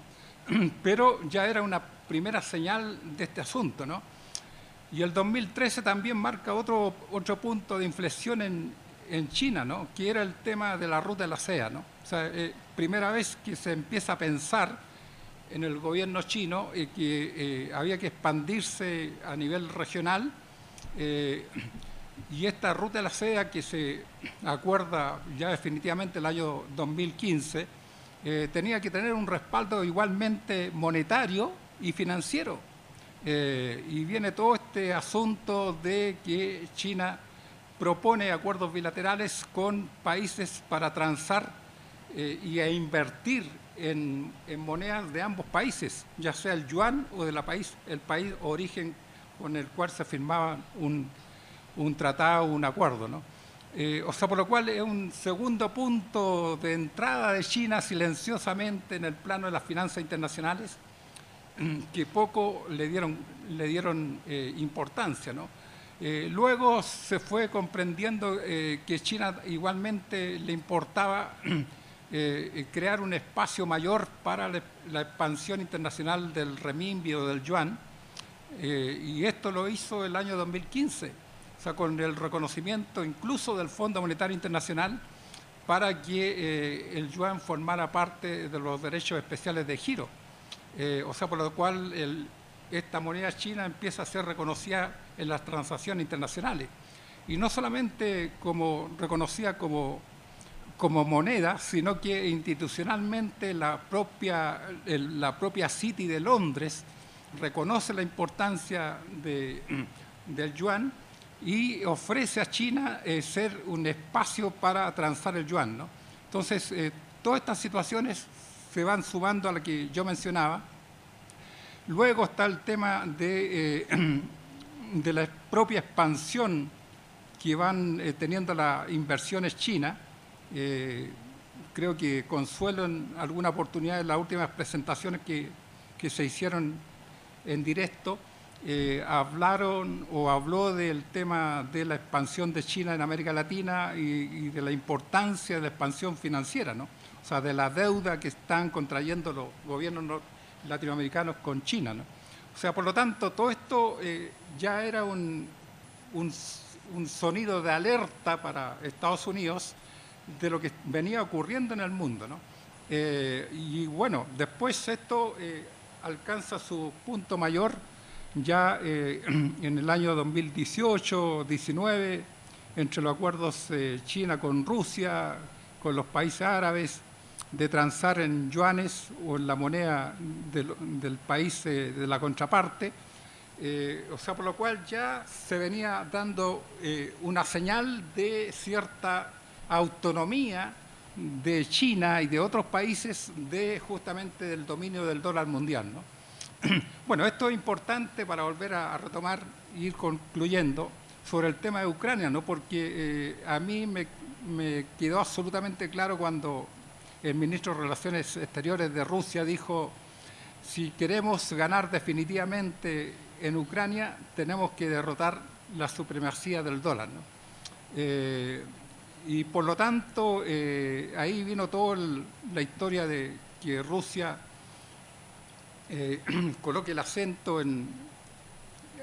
Pero ya era una primera señal de este asunto. ¿no? Y el 2013 también marca otro, otro punto de inflexión en, en China, ¿no? que era el tema de la ruta de la seda. ¿no? O sea, eh, primera vez que se empieza a pensar en el gobierno chino eh, que eh, había que expandirse a nivel regional y esta ruta de la seda que se acuerda ya definitivamente el año 2015 tenía que tener un respaldo igualmente monetario y financiero. y viene todo este asunto de que China propone acuerdos bilaterales con países para transar eh, y invertir en, monedas de ambos países, ya sea el yuan o de país, el país origen con el cual se firmaba un, un tratado, un acuerdo. ¿no? Eh, o sea, por lo cual es un segundo punto de entrada de China silenciosamente en el plano de las finanzas internacionales que poco le dieron, le dieron eh, importancia. Eh, luego se fue comprendiendo eh, que China igualmente le importaba crear un espacio mayor para la, expansión internacional del renminbi o del yuan, y esto lo hizo el año 2015, o sea, con el reconocimiento incluso del Fondo Monetario Internacional para que el yuan formara parte de los derechos especiales de giro, o sea, por lo cual esta moneda china empieza a ser reconocida en las transacciones internacionales. Y no solamente como reconocida como, como moneda, sino que institucionalmente la propia, la propia City de Londres reconoce la importancia de, del yuan y ofrece a China eh, ser un espacio para transar el yuan. ¿no? Entonces, eh, todas estas situaciones se van sumando a la que yo mencionaba, Luego está el tema de, eh, de la propia expansión que van teniendo las inversiones chinas. Creo que Consuelo en alguna oportunidad en las últimas presentaciones que, que se hicieron en directo, hablaron o habló del tema de la expansión de China en América Latina y, y, de la importancia de la expansión financiera, ¿no? o sea, de la deuda que están contrayendo los gobiernos latinoamericanos con China. ¿no? O sea, por lo tanto, todo esto eh, ya era un, un, sonido de alerta para Estados Unidos de lo que venía ocurriendo en el mundo. ¿no? Eh, y bueno, después esto eh, alcanza su punto mayor ya en el año 2018-19, entre los acuerdos China con Rusia, con los países árabes, de transar en yuanes o en la moneda del, país eh, de la contraparte, eh, o sea, por lo cual ya se venía dando eh, una señal de cierta autonomía de China y de otros países de justamente del dominio del dólar mundial. ¿no? Bueno, esto es importante para volver a, retomar e ir concluyendo sobre el tema de Ucrania, ¿no? porque a mí me, quedó absolutamente claro cuando el ministro de Relaciones Exteriores de Rusia dijo, si queremos ganar definitivamente en Ucrania, tenemos que derrotar la supremacía del dólar. Eh, y por lo tanto, eh, ahí vino toda la historia de que Rusia eh, coloque el acento en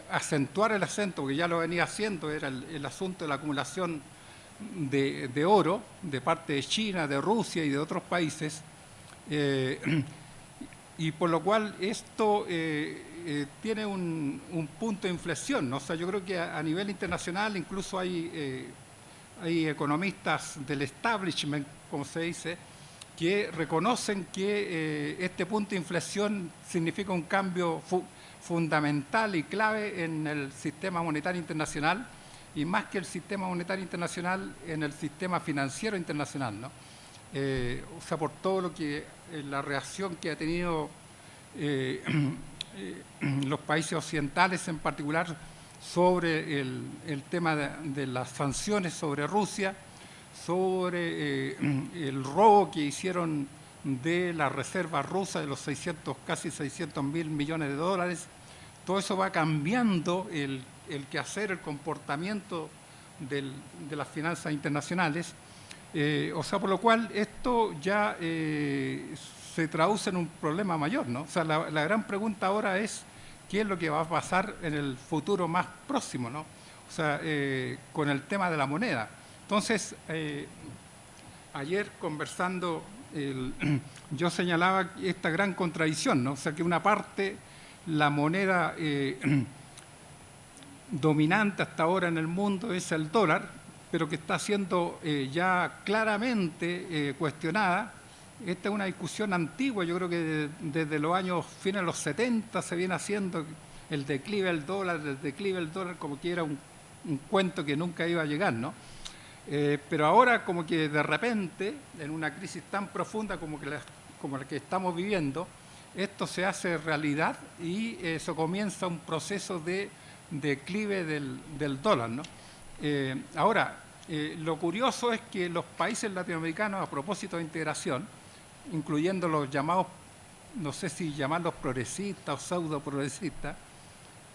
acentuar el acento, porque ya lo venía haciendo, era el asunto de la acumulación de, oro de parte de China, de Rusia y de otros países, eh, y por lo cual esto eh, eh, tiene un, punto de inflexión. ¿no? O sea, yo creo que a, nivel internacional incluso hay, hay economistas del establishment, como se dice, que reconocen que este punto de inflexión significa un cambio fundamental y clave en el sistema monetario internacional y más que el sistema monetario internacional en el sistema financiero internacional, ¿no? Eh, o sea, por todo lo que eh, la reacción que ha tenido eh, los países occidentales en particular sobre el, tema de, las sanciones sobre Rusia, sobre el robo que hicieron de la reserva rusa de los 600, casi 600 mil millones de dólares, todo eso va cambiando el el quehacer, el comportamiento de las finanzas internacionales. Eh, o sea, por lo cual esto ya eh, se traduce en un problema mayor, ¿no? O sea, la, gran pregunta ahora es qué es lo que va a pasar en el futuro más próximo, ¿no? O sea, eh, con el tema de la moneda. Entonces, ayer conversando, yo señalaba esta gran contradicción, ¿no? O sea, que una parte, la moneda dominante hasta ahora en el mundo es el dólar, pero que está siendo eh, ya claramente eh, cuestionada. Esta es una discusión antigua, yo creo que desde los años fines de los 70 se viene haciendo el declive del dólar, el declive del dólar como que era un, cuento que nunca iba a llegar, ¿no? Eh, pero ahora como que de repente, en una crisis tan profunda como, que la, como la que estamos viviendo, esto se hace realidad y eso comienza un proceso de declive del, dólar, ¿no? Eh, ahora, eh, lo curioso es que los países latinoamericanos, a propósito de integración, incluyendo los llamados, no sé si llamarlos progresistas o pseudo progresistas,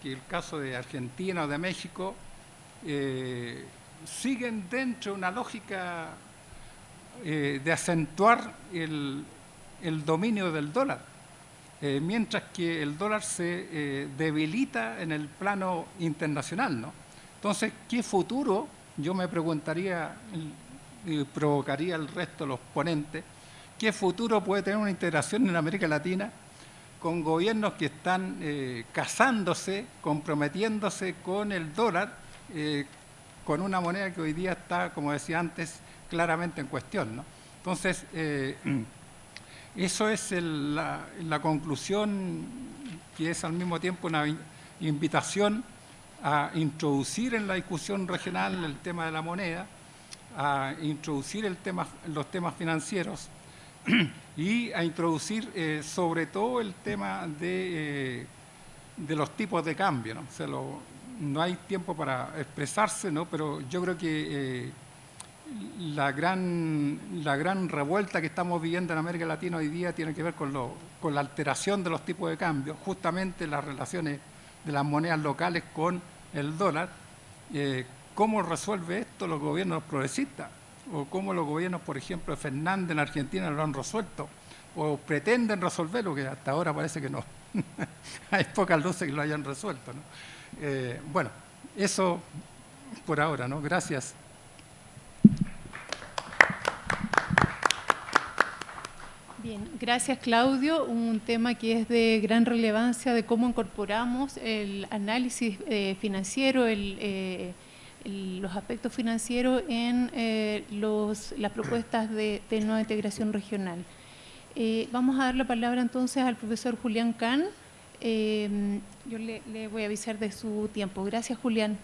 que el caso de Argentina o de México, siguen dentro de una lógica de acentuar el, el, dominio del dólar, mientras que el dólar se debilita en el plano internacional, ¿no? Entonces, ¿qué futuro? Yo me preguntaría y provocaría al resto de los ponentes, ¿qué futuro puede tener una integración en América Latina con gobiernos que están eh, casándose, comprometiéndose con el dólar, eh, con una moneda que hoy día está, como decía antes, claramente en cuestión? Entonces, eh, eso es la, la conclusión que es al mismo tiempo una invitación a introducir en la discusión regional el tema de la moneda, a introducir el tema, los temas financieros y a introducir eh, sobre todo el tema de, eh, los tipos de cambio. ¿no? No hay tiempo para expresarse, ¿no? pero yo creo que eh, la, gran, la gran revuelta que estamos viviendo en América Latina hoy día tiene que ver con, lo, con la alteración de los tipos de cambio, justamente las relaciones de las monedas locales con el dólar, eh, ¿cómo resuelve esto los gobiernos progresistas? ¿O cómo los gobiernos, por ejemplo, de Fernández en Argentina lo han resuelto? ¿O pretenden resolverlo, que hasta ahora parece que no? Hay pocas luces que lo hayan resuelto. ¿no? Eh, bueno, eso por ahora, ¿no? Gracias. Bien, gracias Claudio. Un tema que es de gran relevancia de cómo incorporamos el análisis eh, financiero, eh, los aspectos financieros en eh, las propuestas de, nueva integración regional. vamos a dar la palabra entonces al profesor Julián Kahn. yo le, le voy a avisar de su tiempo. Gracias Julián.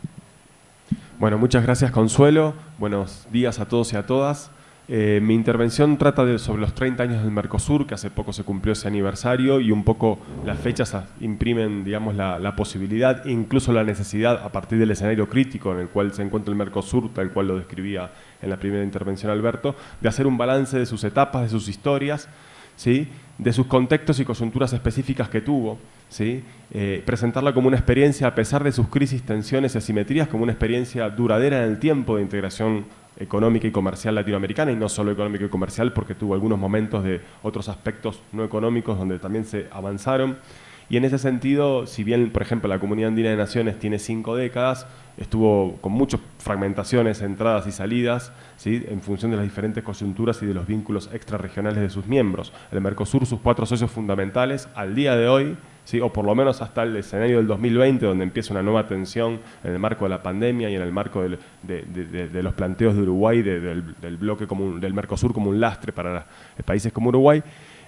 Bueno, muchas gracias Consuelo. Buenos días a todos y a todas. Eh, mi intervención trata de, sobre los 30 años del Mercosur, que hace poco se cumplió ese aniversario, y un poco las fechas imprimen digamos, la, posibilidad, incluso la necesidad, a partir del escenario crítico en el cual se encuentra el Mercosur, tal cual lo describía en la primera intervención Alberto, de hacer un balance de sus etapas, de sus historias, ¿sí? de sus contextos y coyunturas específicas que tuvo, ¿sí? Eh, presentarla como una experiencia, a pesar de sus crisis, tensiones y asimetrías, como una experiencia duradera en el tiempo de integración económica y comercial latinoamericana, y no solo económica y comercial, porque tuvo algunos momentos de otros aspectos no económicos donde también se avanzaron. Y en ese sentido, si bien, por ejemplo, la Comunidad Andina de Naciones tiene cinco décadas, estuvo con muchas fragmentaciones, entradas y salidas, ¿sí? en función de las diferentes coyunturas y de los vínculos extrarregionales de sus miembros. El Mercosur, sus cuatro socios fundamentales, al día de hoy, ¿sí? o por lo menos hasta el escenario del 2020, donde empieza una nueva tensión en el marco de la pandemia y en el marco de, los planteos de Uruguay, del, bloque común, del Mercosur como un lastre para países como Uruguay,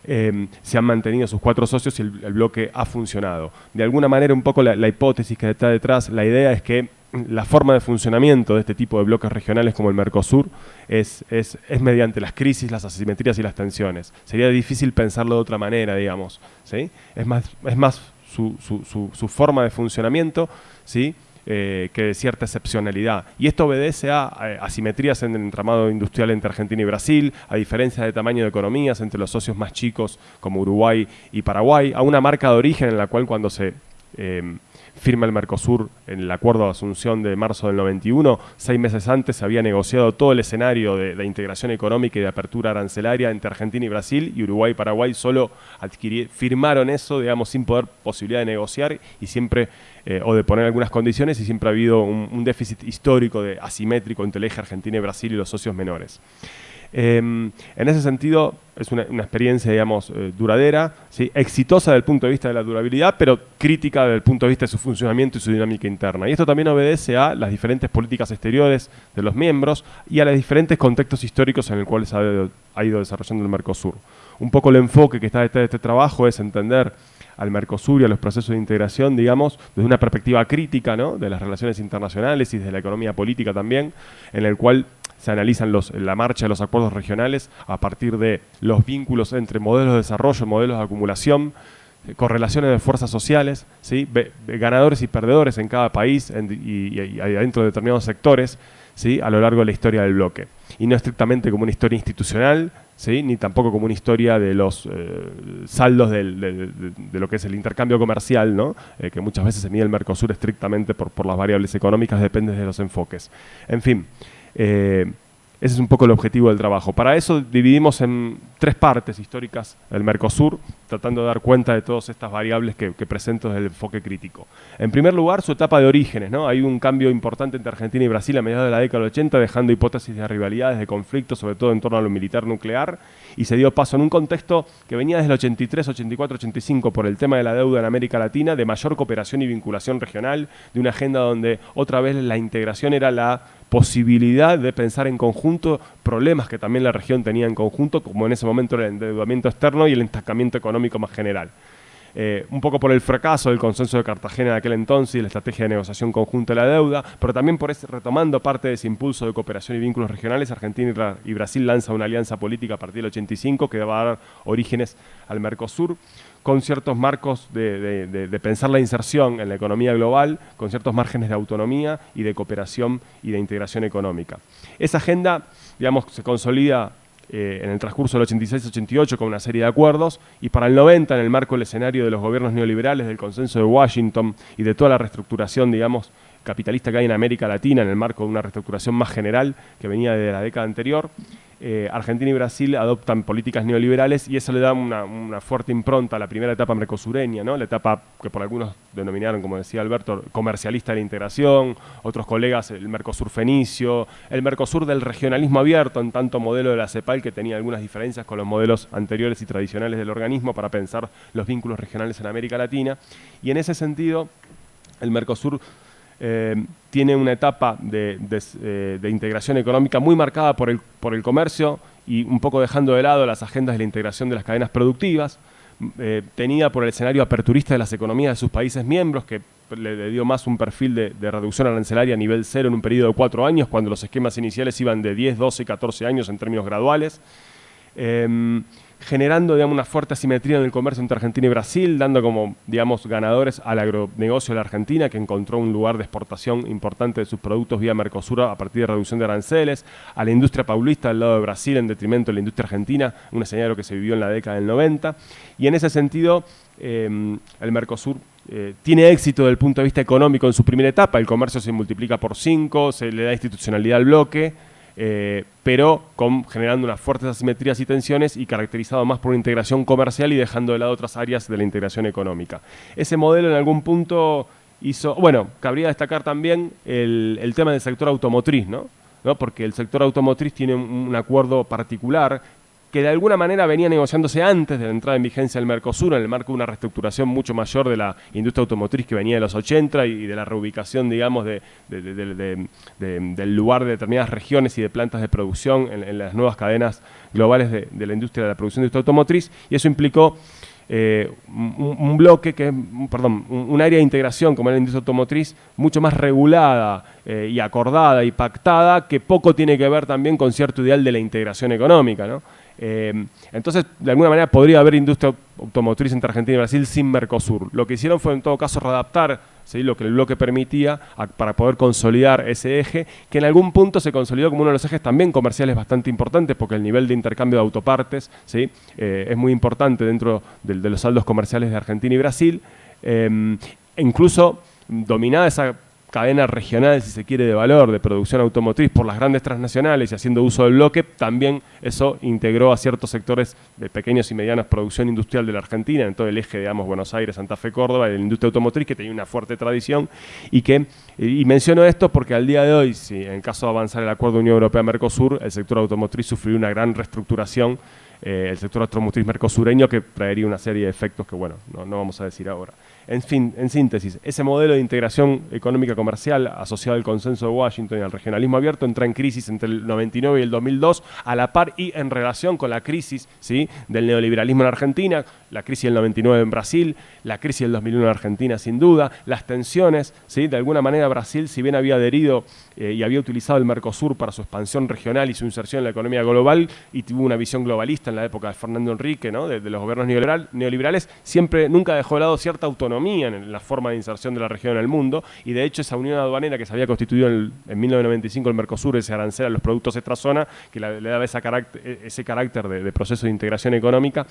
eh, se han mantenido sus cuatro socios y el, bloque ha funcionado. De alguna manera, un poco la, hipótesis que está detrás, la idea es que la forma de funcionamiento de este tipo de bloques regionales como el Mercosur es, es, mediante las crisis, las asimetrías y las tensiones. Sería difícil pensarlo de otra manera, digamos. ¿sí? Es más, es más su, su, su forma de funcionamiento, ¿sí? Eh, que de cierta excepcionalidad. Y esto obedece a, asimetrías en el entramado industrial entre Argentina y Brasil, a diferencias de tamaño de economías entre los socios más chicos como Uruguay y Paraguay, a una marca de origen en la cual cuando se eh, firma el Mercosur en el acuerdo de asunción de marzo del 91. Seis meses antes se había negociado todo el escenario de, integración económica y de apertura arancelaria entre Argentina y Brasil, y Uruguay y Paraguay solo firmaron eso, digamos, sin poder posibilidad de negociar y siempre, eh, o de poner algunas condiciones, y siempre ha habido un, un déficit histórico de asimétrico entre el eje Argentina y Brasil y los socios menores. Em, en ese sentido, es una, experiencia, digamos, eh, duradera, exitosa desde el punto de vista de la durabilidad, pero crítica desde el punto de vista de su funcionamiento y su dinámica interna. Y esto también obedece a las diferentes políticas exteriores de los miembros y a los diferentes contextos históricos en los cuales ha, ha ido desarrollando el Mercosur. Un poco el enfoque que está detrás de este trabajo es entender al Mercosur y a los procesos de integración, digamos, desde una perspectiva crítica ¿no? de las relaciones internacionales y de la economía política también, en el cual se analizan los, la marcha de los acuerdos regionales a partir de los vínculos entre modelos de desarrollo, modelos de acumulación, eh, correlaciones de fuerzas sociales, ¿sí? ganadores y perdedores en cada país y, dentro de determinados sectores ¿sí? a lo largo de la historia del bloque. Y no estrictamente como una historia institucional, ¿sí? ni tampoco como una historia de los eh, saldos de, lo que es el intercambio comercial, ¿no? Eh, que muchas veces se mide el Mercosur estrictamente por, por las variables económicas, depende de los enfoques. En fin. Eh, ese es un poco el objetivo del trabajo. Para eso dividimos en tres partes históricas el Mercosur, tratando de dar cuenta de todas estas variables que, presento desde el enfoque crítico. En primer lugar, su etapa de orígenes. ¿no? Hay un cambio importante entre Argentina y Brasil a mediados de la década del 80, dejando hipótesis de rivalidades, de conflictos, sobre todo en torno a lo militar nuclear, y se dio paso en un contexto que venía desde el 83, 84, 85 por el tema de la deuda en América Latina, de mayor cooperación y vinculación regional, de una agenda donde otra vez la integración era la posibilidad de pensar en conjunto problemas que también la región tenía en conjunto, como en ese momento el endeudamiento externo y el estancamiento económico más general. Eh, un poco por el fracaso del consenso de Cartagena en aquel entonces y la estrategia de negociación conjunta de la deuda, pero también por ese, retomando parte de ese impulso de cooperación y vínculos regionales, Argentina y Brasil lanzan una alianza política a partir del 85 que va a dar orígenes al Mercosur con ciertos marcos de, pensar la inserción en la economía global, con ciertos márgenes de autonomía y de cooperación y de integración económica. Esa agenda, digamos, se consolida eh, en el transcurso del 86-88 con una serie de acuerdos y para el 90 en el marco del escenario de los gobiernos neoliberales, del consenso de Washington y de toda la reestructuración, digamos, capitalista que hay en América Latina en el marco de una reestructuración más general que venía de la década anterior. Eh, Argentina y Brasil adoptan políticas neoliberales y eso le da una, fuerte impronta a la primera etapa mercosureña, ¿no? la etapa que por algunos denominaron, como decía Alberto, comercialista de la integración, otros colegas el Mercosur fenicio, el Mercosur del regionalismo abierto, en tanto modelo de la CEPAL que tenía algunas diferencias con los modelos anteriores y tradicionales del organismo para pensar los vínculos regionales en América Latina. Y en ese sentido, el Mercosur eh, tiene una etapa eh, de, integración económica muy marcada por el, por el comercio y un poco dejando de lado las agendas de la integración de las cadenas productivas, eh, tenida por el escenario aperturista de las economías de sus países miembros, que le, dio más un perfil de, de, reducción arancelaria a nivel cero en un periodo de cuatro años, cuando los esquemas iniciales iban de 10, 12, 14 años en términos graduales generando digamos, una fuerte asimetría en el comercio entre Argentina y Brasil, dando como digamos, ganadores al agronegocio de la Argentina, que encontró un lugar de exportación importante de sus productos vía Mercosur a partir de reducción de aranceles, a la industria paulista al lado de Brasil en detrimento de la industria argentina, un escenario que se vivió en la década del 90. Y en ese sentido, em, el Mercosur eh, tiene éxito desde el punto de vista económico en su primera etapa, el comercio se multiplica por cinco, se le da institucionalidad al bloque, eh, pero generando unas fuertes asimetrías y tensiones y caracterizado más por una integración comercial y dejando de lado otras áreas de la integración económica. Ese modelo en algún punto hizo, bueno, cabría destacar también el, tema del sector automotriz, ¿no? ¿no? porque el sector automotriz tiene un acuerdo particular que de alguna manera venía negociándose antes de la entrada en vigencia del Mercosur, en el marco de una reestructuración mucho mayor de la industria automotriz que venía de los 80 y de la reubicación, digamos, de, del lugar de determinadas regiones y de plantas de producción en, las nuevas cadenas globales de, la industria de la producción de industria automotriz, y eso implicó eh, un, bloque que, perdón, un, área de integración como la industria automotriz mucho más regulada eh, y acordada y pactada que poco tiene que ver también con cierto ideal de la integración económica, ¿no? Eh, entonces, de alguna manera podría haber industria automotriz entre Argentina y Brasil sin Mercosur. Lo que hicieron fue en todo caso readaptar lo que el bloque permitía para poder consolidar ese eje, que en algún punto se consolidó como uno de los ejes también comerciales bastante importantes, porque el nivel de intercambio de autopartes. Eh, es muy importante dentro de, los saldos comerciales de Argentina y Brasil. Eh, incluso dominada esa cadena regional, si se quiere, de valor, de producción automotriz por las grandes transnacionales y haciendo uso del bloque, también eso integró a ciertos sectores de pequeños y medianas producción industrial de la Argentina, en todo el eje, digamos, Buenos Aires, Santa Fe, Córdoba, de la industria automotriz, que tenía una fuerte tradición y que, y menciono esto porque al día de hoy, si en caso de avanzar el acuerdo Unión Europea-Mercosur, el sector automotriz sufrió una gran reestructuración eh, el sector automotriz mercosureño que traería una serie de efectos que, bueno, no vamos a decir ahora. En fin, en síntesis, ese modelo de integración económica comercial asociado al consenso de Washington y al regionalismo abierto entra en crisis entre el 99 y el 2002 a la par y en relación con la crisis ¿sí? del neoliberalismo en Argentina, la crisis del 99 en Brasil, la crisis del 2001 en Argentina sin duda, las tensiones, ¿sí? de alguna manera Brasil, si bien había adherido eh, y había utilizado el Mercosur para su expansión regional y su inserción en la economía global y tuvo una visión globalista en la época de Fernando Enrique, ¿no? de, los gobiernos neoliberales, siempre nunca dejó de lado cierta autonomía en la forma de inserción de la región en el mundo, y de hecho esa unión aduanera que se había constituido en, 1995 el Mercosur, ese arancel a los productos extrazona, que le, daba e, ese carácter de, proceso de integración económica,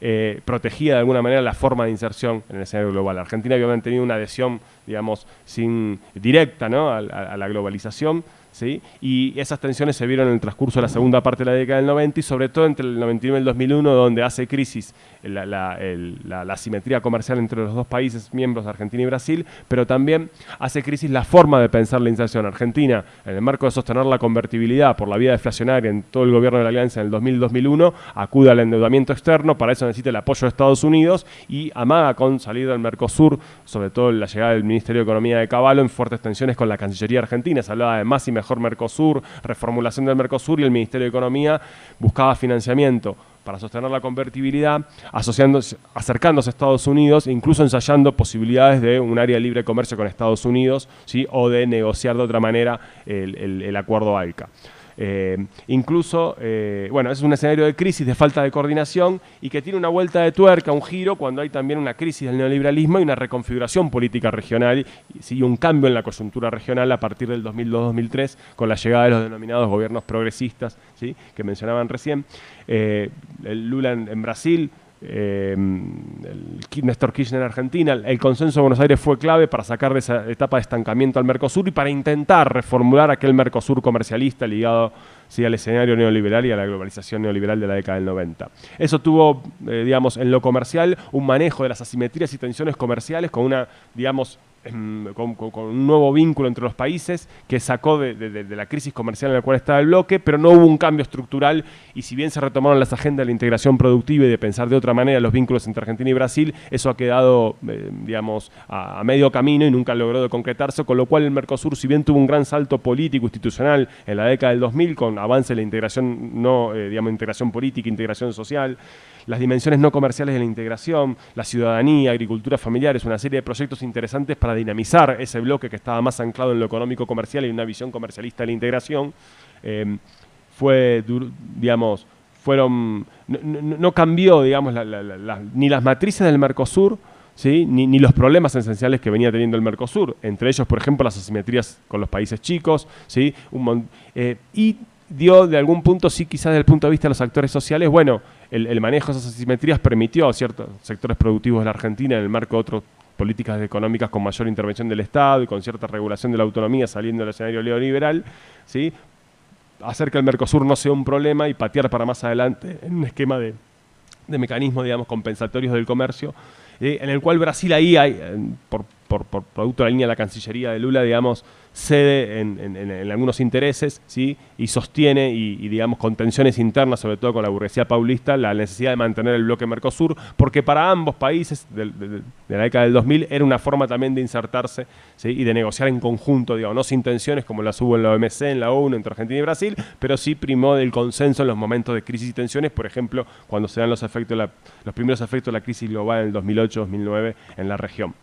eh, protegía de alguna manera la forma de inserción en el escenario global. Argentina había mantenido una adhesión, digamos, sin, directa a la globalización, y esas tensiones se vieron en el transcurso de la segunda parte de la década del 90 y sobre todo entre el 99 y el 2001, donde hace crisis la, la, simetría comercial entre los dos países miembros, Argentina y Brasil, pero también hace crisis la forma de pensar la inserción. Argentina, en el marco de sostener la convertibilidad por la vía deflacionaria en todo el gobierno de la Alianza en el 2000-2001, acude al endeudamiento externo, para eso necesita el apoyo de Estados Unidos y amaga con salida del Mercosur, sobre todo la llegada del Ministerio de Economía de Caballo, en fuertes tensiones con la Cancillería argentina. Se hablaba de más y mejor Mercosur, reformulación del Mercosur y el Ministerio de Economía buscaba financiamiento para sostener la convertibilidad, asociándose, acercándose a Estados Unidos incluso ensayando posibilidades de un área de libre comercio con Estados Unidos ¿sí? o de negociar de otra manera el, el acuerdo ALCA. Eh, incluso, eh, bueno, es un escenario de crisis, de falta de coordinación y que tiene una vuelta de tuerca, un giro, cuando hay también una crisis del neoliberalismo y una reconfiguración política regional y un cambio en la coyuntura regional a partir del 2002-2003 con la llegada de los denominados gobiernos progresistas ¿sí? que mencionaban recién. Eh, Lula en Brasil, el Néstor Kirchner en Argentina, el consenso de Buenos Aires fue clave para sacar de esa etapa de estancamiento al Mercosur y para intentar reformular aquel Mercosur comercialista ligado al escenario neoliberal y a la globalización neoliberal de la década del 90. Eso tuvo, eh, digamos, en lo comercial un manejo de las asimetrías y tensiones comerciales con una, digamos, con, un nuevo vínculo entre los países que sacó de, la crisis comercial en la cual estaba el bloque, pero no hubo un cambio estructural y si bien se retomaron las agendas de la integración productiva y de pensar de otra manera los vínculos entre Argentina y Brasil, eso ha quedado, eh, digamos, a, medio camino y nunca logró concretarse, con lo cual el Mercosur, si bien tuvo un gran salto político institucional en la década del 2000 con avance de la integración, no, eh, digamos, integración política, integración social, las dimensiones no comerciales de la integración, la ciudadanía, agricultura familiar, es una serie de proyectos interesantes para dinamizar ese bloque que estaba más anclado en lo económico comercial y una visión comercialista de la integración. Eh, fue, digamos, fueron, no, cambió, digamos, ni las matrices del Mercosur, ¿sí? Ni, los problemas esenciales que venía teniendo el Mercosur, entre ellos, por ejemplo, las asimetrías con los países chicos, ¿sí? Eh, y dio de algún punto, sí, quizás desde el punto de vista de los actores sociales, bueno, el, manejo de esas asimetrías permitió a ciertos sectores productivos de la Argentina, en el marco de otras políticas económicas con mayor intervención del Estado y con cierta regulación de la autonomía saliendo del escenario neoliberal, ¿sí? hacer que el Mercosur no sea un problema y patear para más adelante en un esquema de, de mecanismos, digamos, compensatorios del comercio, en el cual Brasil ahí, por, por, por producto de la línea de la Cancillería de Lula, digamos, cede en, algunos intereses ¿sí? y sostiene, y, digamos, con tensiones internas, sobre todo con la burguesía paulista, la necesidad de mantener el bloque Mercosur, porque para ambos países de, la década del 2000 era una forma también de insertarse ¿sí? y de negociar en conjunto, digamos, no sin tensiones como las hubo en la OMC, en la ONU, entre Argentina y Brasil, pero sí primó del consenso en los momentos de crisis y tensiones, por ejemplo, cuando se dan los, efectos los primeros efectos de la crisis global en el 2008-2009 en la región.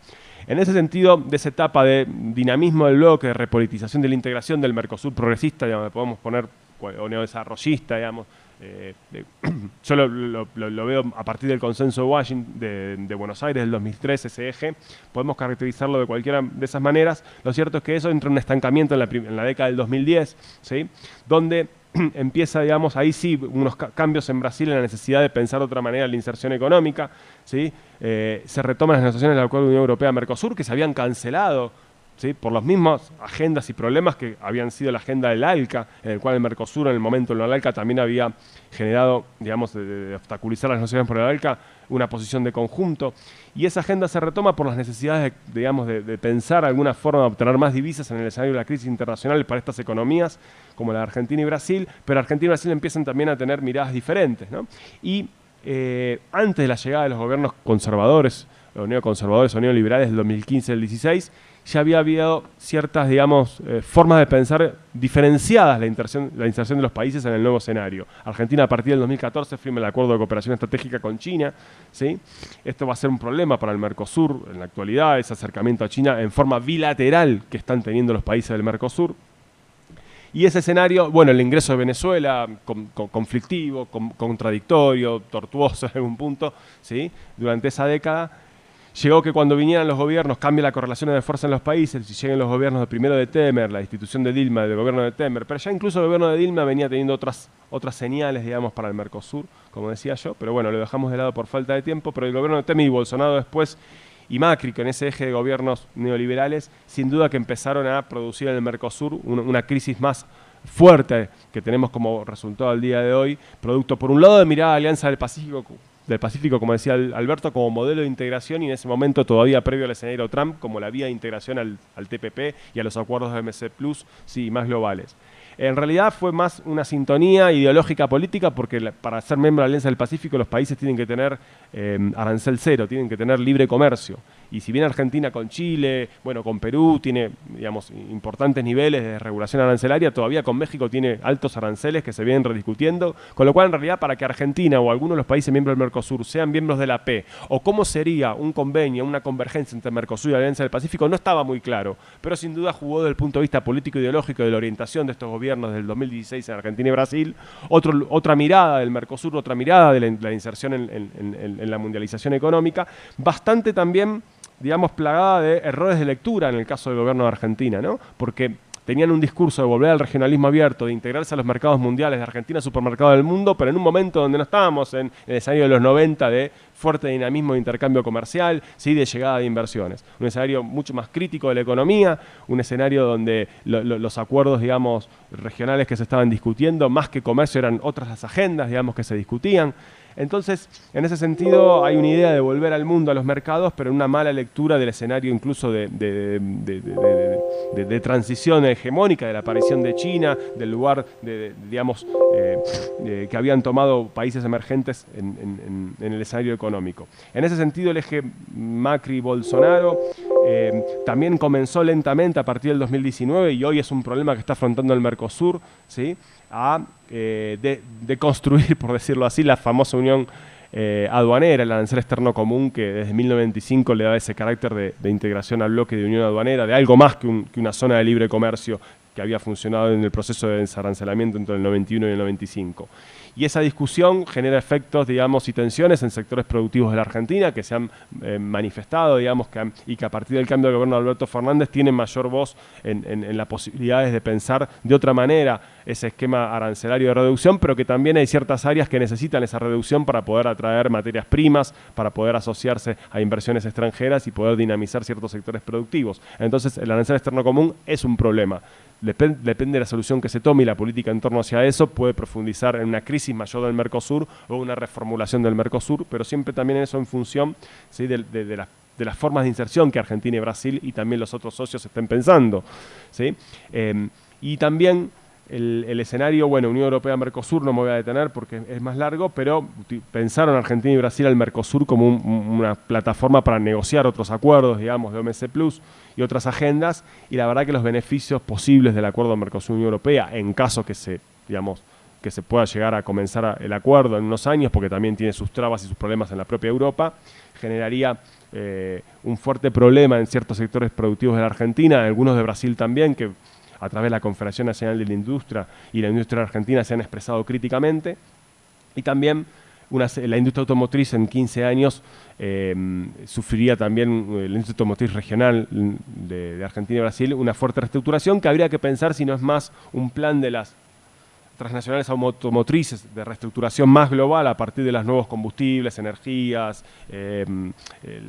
En ese sentido, de esa etapa de dinamismo del bloque, de repolitización de la integración del Mercosur progresista, digamos, podemos poner, o neodesarrollista, digamos, eh, yo lo, veo a partir del consenso de Washington, de, Buenos Aires del 2003, ese eje, podemos caracterizarlo de cualquiera de esas maneras. Lo cierto es que eso entra en un estancamiento en la, la década del 2010, ¿sí? donde empieza, digamos, ahí sí, unos cambios en Brasil en la necesidad de pensar de otra manera la inserción económica, ¿sí? Eh, se retoman las negociaciones del Acuerdo de Unión Europea-Mercosur, que se habían cancelado por las mismas agendas y problemas que habían sido la agenda del ALCA, en el cual el Mercosur en el momento en el ALCA también había generado, digamos, de, obstaculizar las negociaciones por el ALCA, una posición de conjunto. Y esa agenda se retoma por las necesidades, de, digamos, de, pensar alguna forma de obtener más divisas en el escenario de la crisis internacional para estas economías, como la de Argentina y Brasil, pero Argentina y Brasil empiezan también a tener miradas diferentes. Y eh, antes de la llegada de los gobiernos conservadores, los neoconservadores o neoliberales del 2015 al 16, ya había habido ciertas, digamos, eh, formas de pensar diferenciadas la inserción, la inserción de los países en el nuevo escenario. Argentina a partir del 2014 firma el acuerdo de cooperación estratégica con China. ¿sí? Esto va a ser un problema para el Mercosur en la actualidad, ese acercamiento a China en forma bilateral que están teniendo los países del Mercosur. Y ese escenario, bueno, el ingreso de Venezuela, conflictivo, contradictorio, tortuoso en algún punto, ¿sí? durante esa década, Llegó que cuando vinieran los gobiernos cambie la correlación de fuerza en los países, si lleguen los gobiernos de primero de Temer, la institución de Dilma, del gobierno de Temer, pero ya incluso el gobierno de Dilma venía teniendo otras, otras señales, digamos, para el Mercosur, como decía yo, pero bueno, lo dejamos de lado por falta de tiempo, pero el gobierno de Temer y Bolsonaro después y Macri, en ese eje de gobiernos neoliberales, sin duda que empezaron a producir en el Mercosur una crisis más fuerte que tenemos como resultado al día de hoy, producto por un lado de mirada Alianza del Pacífico del Pacífico, como decía Alberto, como modelo de integración y en ese momento todavía previo al escenario Trump como la vía de integración al, TPP y a los acuerdos de MC Plus, sí, más globales. En realidad fue más una sintonía ideológica política porque para ser miembro de la Alianza del Pacífico los países tienen que tener eh, arancel cero, tienen que tener libre comercio. Y si bien Argentina con Chile, bueno, con Perú tiene, digamos, importantes niveles de regulación arancelaria, todavía con México tiene altos aranceles que se vienen rediscutiendo, con lo cual en realidad para que Argentina o algunos de los países miembros del Mercosur sean miembros de la P, o cómo sería un convenio, una convergencia entre Mercosur y la Alianza del Pacífico, no estaba muy claro, pero sin duda jugó desde el punto de vista político-ideológico de la orientación de estos gobiernos del 2016 en Argentina y Brasil, otro, otra mirada del Mercosur, otra mirada de la, inserción en la mundialización económica, bastante también digamos, plagada de errores de lectura en el caso del gobierno de Argentina, ¿no? Porque tenían un discurso de volver al regionalismo abierto, de integrarse a los mercados mundiales de Argentina, supermercado del mundo, pero en un momento donde no estábamos en, el escenario de los 90 de fuerte dinamismo de intercambio comercial, sí de llegada de inversiones. Un escenario mucho más crítico de la economía, un escenario donde los acuerdos, digamos, regionales que se estaban discutiendo, más que comercio, eran otras las agendas, digamos, que se discutían. Entonces, en ese sentido, hay una idea de volver al mundo, a los mercados, pero una mala lectura del escenario incluso de, transición hegemónica, de la aparición de China, del lugar, digamos, eh, que habían tomado países emergentes en, el escenario económico. En ese sentido, el eje Macri-Bolsonaro eh, también comenzó lentamente a partir del 2019 y hoy es un problema que está afrontando el Mercosur, ¿sí? A eh, de, construir, por decirlo así, la famosa unión eh, aduanera, el arancel externo común que desde 1995 le da ese carácter de, integración al bloque de unión aduanera, de algo más que, una zona de libre comercio que había funcionado en el proceso de desarancelamiento entre el 91 y el 95 y esa discusión genera efectos, digamos, y tensiones en sectores productivos de la Argentina que se han eh, manifestado, digamos, que y que a partir del cambio de gobierno de Alberto Fernández tienen mayor voz en, las posibilidades de pensar de otra manera ese esquema arancelario de reducción, pero que también hay ciertas áreas que necesitan esa reducción para poder atraer materias primas, para poder asociarse a inversiones extranjeras y poder dinamizar ciertos sectores productivos. Entonces, el arancel externo común es un problema depende de la solución que se tome y la política en torno hacia eso puede profundizar en una crisis mayor del Mercosur o una reformulación del Mercosur, pero siempre también eso en función de, las formas de inserción que Argentina y Brasil y también los otros socios estén pensando. Em, y también el, escenario, bueno, Unión Europea-Mercosur no me voy a detener porque es más largo, pero pensaron Argentina y Brasil al Mercosur como una plataforma para negociar otros acuerdos, digamos, de OMC Plus y otras agendas, y la verdad que los beneficios posibles del acuerdo Mercosur-Unión Europea, en caso que se, digamos, que se pueda llegar a comenzar el acuerdo en unos años, porque también tiene sus trabas y sus problemas en la propia Europa, generaría eh, un fuerte problema en ciertos sectores productivos de la Argentina, en algunos de Brasil también, que a través de la Confederación Nacional de la Industria y la industria argentina se han expresado críticamente. Y también la industria automotriz en 15 años eh, sufriría también, eh, la industria automotriz regional de, Argentina y Brasil, una fuerte reestructuración que habría que pensar si no es más un plan de las transnacionales automotrices de reestructuración más global a partir de los nuevos combustibles, energías, em,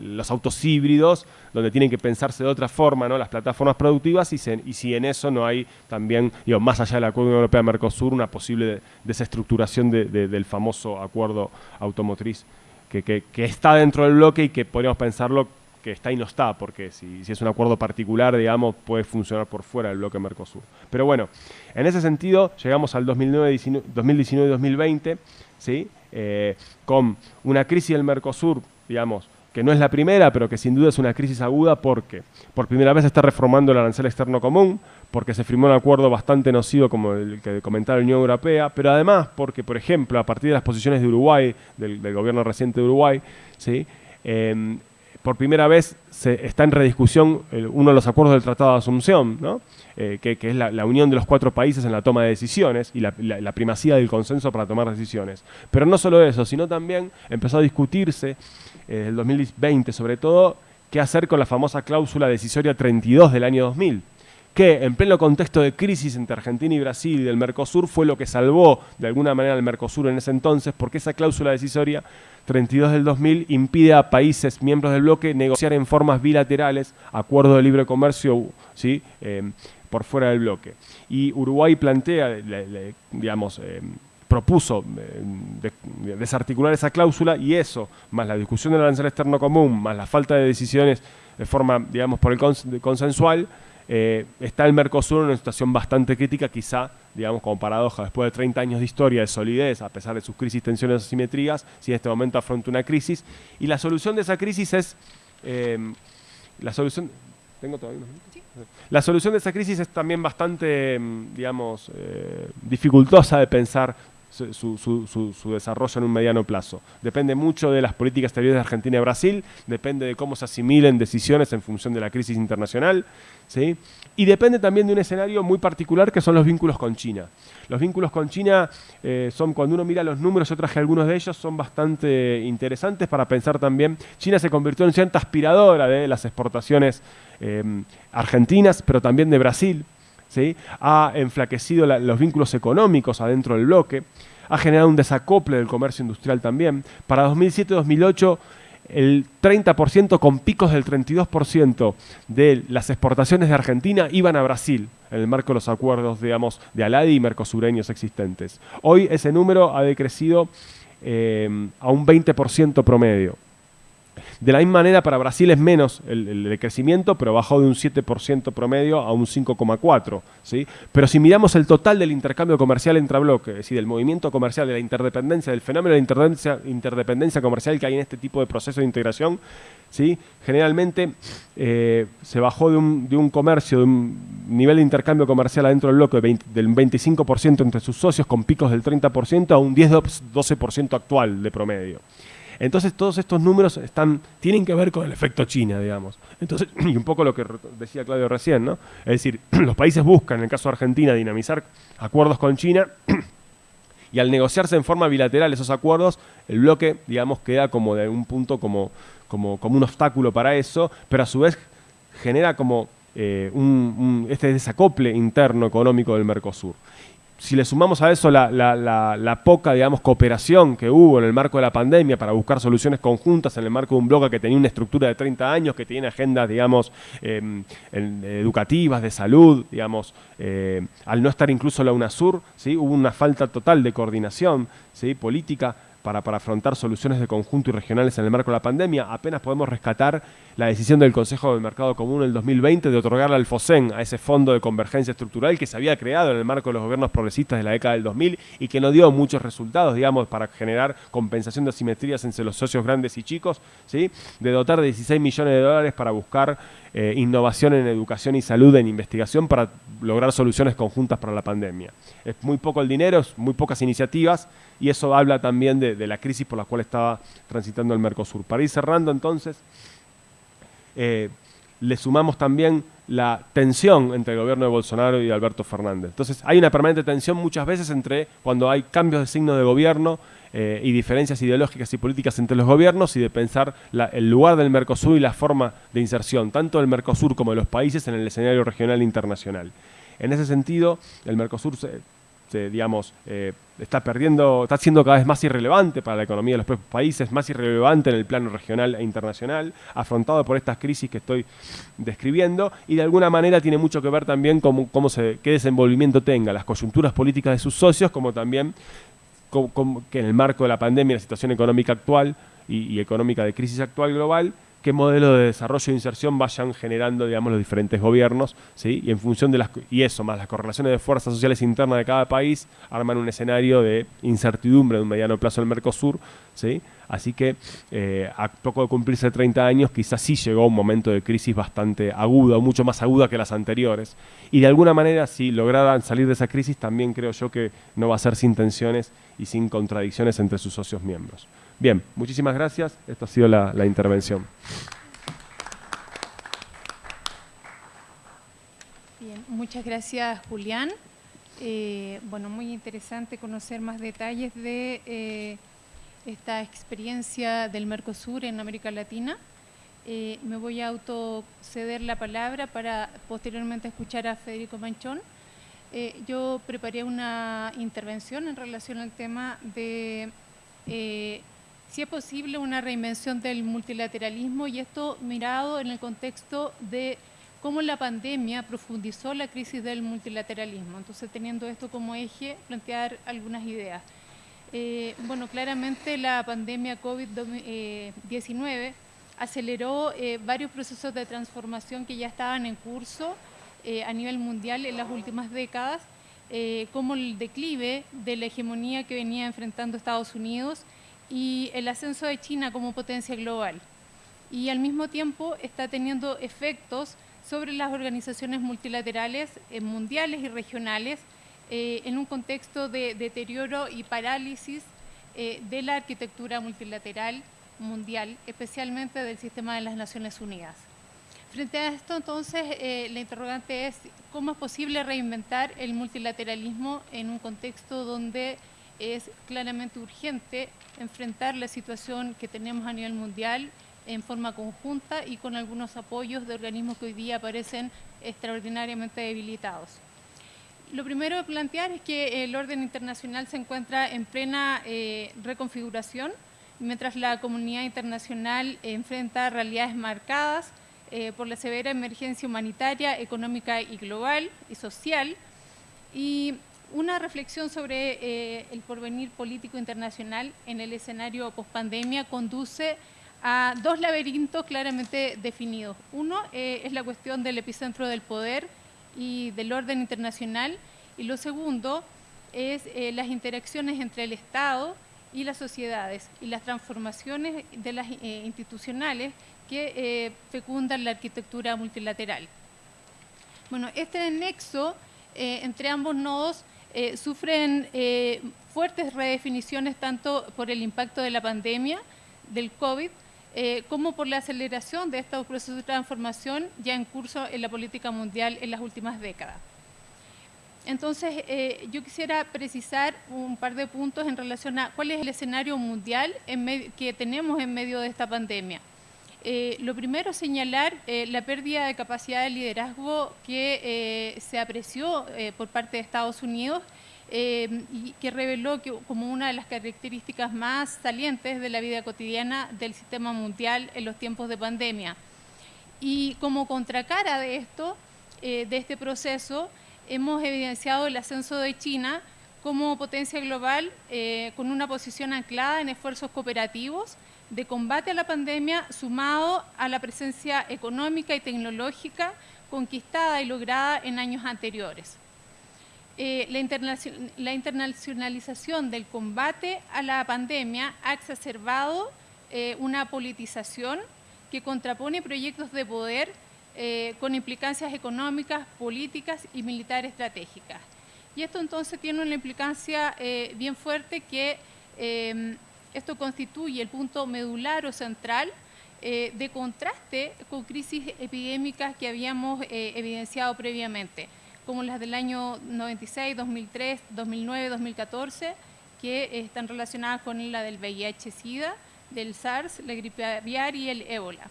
los autos híbridos, donde tienen que pensarse de otra forma ¿no? las plataformas productivas y, si en eso no hay también, digo, más allá del Acuerdo Europea-Mercosur, una posible desestructuración del famoso acuerdo automotriz que, que está dentro del bloque y que podríamos pensarlo que está y no está, porque si, es un acuerdo particular, digamos, puede funcionar por fuera del bloque Mercosur. Pero bueno, en ese sentido, llegamos al 2019-2020, ¿sí? Eh, con una crisis del Mercosur, digamos, que no es la primera, pero que sin duda es una crisis aguda porque por primera vez se está reformando el arancel externo común, porque se firmó un acuerdo bastante nocivo como el que comentaba la Unión Europea, pero además porque, por ejemplo, a partir de las posiciones de Uruguay, del, gobierno reciente de Uruguay, ¿sí? Eh, por primera vez se está en rediscusión uno de los acuerdos del Tratado de Asunción, eh, que, es la, unión de los cuatro países en la toma de decisiones y la, primacía del consenso para tomar decisiones. Pero no solo eso, sino también empezó a discutirse, en el 2020 sobre todo, qué hacer con la famosa cláusula decisoria 32 del año 2000 que en pleno contexto de crisis entre Argentina y Brasil y del Mercosur fue lo que salvó de alguna manera al Mercosur en ese entonces, porque esa cláusula decisoria 32 del 2000 impide a países miembros del bloque negociar en formas bilaterales acuerdos de libre comercio ¿sí? Em, por fuera del bloque. Y Uruguay plantea, digamos, em, propuso em, desarticular esa cláusula y eso, más la discusión del arancel externo común, más la falta de decisiones de forma, digamos, por el consensual, eh, está el Mercosur en una situación bastante crítica, quizá, digamos, como paradoja, después de 30 años de historia de solidez, a pesar de sus crisis, tensiones, asimetrías, si en este momento afronta una crisis. Y la solución de esa crisis es... Em, la solución... ¿Tengo todavía La solución de esa crisis es también bastante, em, digamos, eh, dificultosa de pensar su, desarrollo en un mediano plazo. Depende mucho de las políticas exteriores de Argentina y Brasil, depende de cómo se asimilen decisiones en función de la crisis internacional, ¿sí? y depende también de un escenario muy particular que son los vínculos con China. Los vínculos con China eh, son, cuando uno mira los números, yo traje algunos de ellos, son bastante interesantes para pensar también. China se convirtió en cierta aspiradora de las exportaciones eh, argentinas, pero también de Brasil ha enflaquecido los vínculos económicos adentro del bloque, ha generado un desacople del comercio industrial también. Para 2007-2008 el 30% con picos del 32% de las exportaciones de Argentina iban a Brasil en el marco de los acuerdos, digamos, de Aladi y mercosureños existentes. Hoy ese número ha decrecido eh, a un 20% promedio. De la misma manera, para Brasil es menos el, crecimiento, pero bajó de un 7% promedio a un 5,4%. ¿sí? Pero si miramos el total del intercambio comercial entre bloques, es decir, del movimiento comercial, de la interdependencia, del fenómeno de interdependencia, interdependencia comercial que hay en este tipo de proceso de integración, ¿sí? generalmente eh, se bajó de un, comercio, de un nivel de intercambio comercial adentro del bloque del 25% entre sus socios con picos del 30% a un 10-12% actual de promedio. Entonces todos estos números están, tienen que ver con el efecto China, digamos. Entonces, y un poco lo que decía Claudio recién, ¿no? Es decir, los países buscan, en el caso de Argentina, dinamizar acuerdos con China y al negociarse en forma bilateral esos acuerdos, el bloque, digamos, queda como de un punto como, como, como un obstáculo para eso, pero a su vez genera como eh, un, este desacople interno económico del Mercosur si le sumamos a eso la, poca, digamos, cooperación que hubo en el marco de la pandemia para buscar soluciones conjuntas en el marco de un bloque que tenía una estructura de 30 años, que tiene agendas, digamos, em, educativas, de salud, digamos, eh, al no estar incluso la UNASUR, ¿sí? hubo una falta total de coordinación ¿sí? política para, para, afrontar soluciones de conjunto y regionales en el marco de la pandemia, apenas podemos rescatar la decisión del Consejo del Mercado Común en el 2020 de otorgarle al FOSEN, a ese fondo de convergencia estructural que se había creado en el marco de los gobiernos progresistas de la década del 2000 y que no dio muchos resultados, digamos, para generar compensación de asimetrías entre los socios grandes y chicos, ¿sí? de dotar de 16 millones de dólares para buscar eh, innovación en educación y salud, en investigación, para lograr soluciones conjuntas para la pandemia. Es muy poco el dinero, es muy pocas iniciativas y eso habla también de, de la crisis por la cual estaba transitando el Mercosur. Para ir cerrando entonces, eh, le sumamos también la tensión entre el gobierno de Bolsonaro y Alberto Fernández. Entonces hay una permanente tensión muchas veces entre cuando hay cambios de signo de gobierno eh, y diferencias ideológicas y políticas entre los gobiernos y de pensar el lugar del Mercosur y la forma de inserción, tanto del Mercosur como de los países en el escenario regional e internacional. En ese sentido, el Mercosur se, digamos, eh, está perdiendo, está siendo cada vez más irrelevante para la economía de los propios países, más irrelevante en el plano regional e internacional, afrontado por estas crisis que estoy describiendo, y de alguna manera tiene mucho que ver también con cómo se, qué desenvolvimiento tenga las coyunturas políticas de sus socios, como también que en el marco de la pandemia, la situación económica actual y económica de crisis actual global, qué modelo de desarrollo e inserción vayan generando, digamos, los diferentes gobiernos, ¿sí? Y en función de las, y eso, más las correlaciones de fuerzas sociales internas de cada país, arman un escenario de incertidumbre de un mediano plazo en el Mercosur, ¿sí? Así que eh, a poco de cumplirse 30 años, quizás sí llegó un momento de crisis bastante aguda, mucho más aguda que las anteriores. Y de alguna manera, si lograran salir de esa crisis, también creo yo que no va a ser sin tensiones y sin contradicciones entre sus socios miembros. Bien, muchísimas gracias. Esto ha sido la, intervención. Bien, muchas gracias, Julián. Eh, bueno, muy interesante conocer más detalles de eh, esta experiencia del Mercosur en América Latina. Eh, me voy a autoceder la palabra para posteriormente escuchar a Federico Manchón. yo preparé una intervención en relación al tema de si es posible una reinvención del multilateralismo y esto mirado en el contexto de cómo la pandemia profundizó la crisis del multilateralismo. Entonces, teniendo esto como eje, plantear algunas ideas. Eh, bueno, claramente la pandemia COVID-19 aceleró eh, varios procesos de transformación que ya estaban en curso eh, a nivel mundial en las últimas décadas, como el declive de la hegemonía que venía enfrentando Estados Unidos y el ascenso de China como potencia global. Y al mismo tiempo está teniendo efectos sobre las organizaciones multilaterales mundiales y regionales eh, en un contexto de deterioro y parálisis eh, de la arquitectura multilateral mundial, especialmente del sistema de las Naciones Unidas. Frente a esto, entonces, la interrogante es cómo es posible reinventar el multilateralismo en un contexto donde es claramente urgente enfrentar la situación que tenemos a nivel mundial en forma conjunta y con algunos apoyos de organismos que hoy día parecen extraordinariamente debilitados. Lo primero de plantear es que el orden internacional se encuentra en plena eh, reconfiguración, mientras la comunidad internacional enfrenta realidades marcadas eh, por la severa emergencia humanitaria, económica y global y social, y una reflexión sobre eh, el porvenir político internacional en el escenario pospandemia conduce a dos laberintos claramente definidos. Uno es la cuestión del epicentro del poder y del orden internacional y lo segundo es eh, las interacciones entre el Estado y las sociedades y las transformaciones de las institucionales que fecundan la arquitectura multilateral. Bueno, este nexo entre ambos nodos eh, sufren eh, fuertes redefiniciones tanto por el impacto de la pandemia, del COVID, eh, como por la aceleración de estos procesos de transformación ya en curso en la política mundial en las últimas décadas. Entonces, yo quisiera precisar un par de puntos en relación a cuál es el escenario mundial que tenemos en medio de esta pandemia. Eh, lo primero señalar eh, la pérdida de capacidad de liderazgo que eh, se apreció por parte de Estados Unidos y que reveló como una de las características más salientes de la vida cotidiana del sistema mundial en los tiempos de pandemia. Y como contracara de esto, de este proceso, hemos evidenciado el ascenso de China como potencia global con una posición anclada en esfuerzos cooperativos de combate a la pandemia sumado a la presencia económica y tecnológica conquistada y lograda en años anteriores. Eh, la, internacionalización del combate a la pandemia ha exacerbado eh, una politización que contrapone proyectos de poder eh, con implicancias económicas, políticas y militares estratégicas. Y esto entonces tiene una implicancia bien fuerte que esto constituye el punto medular o central de contraste con crisis epidémicas que habíamos evidenciado previamente, como las del año 96, 2003, 2009, 2014, que están relacionadas con la del VIH-Sida, del SARS, la gripe aviar y el ébola.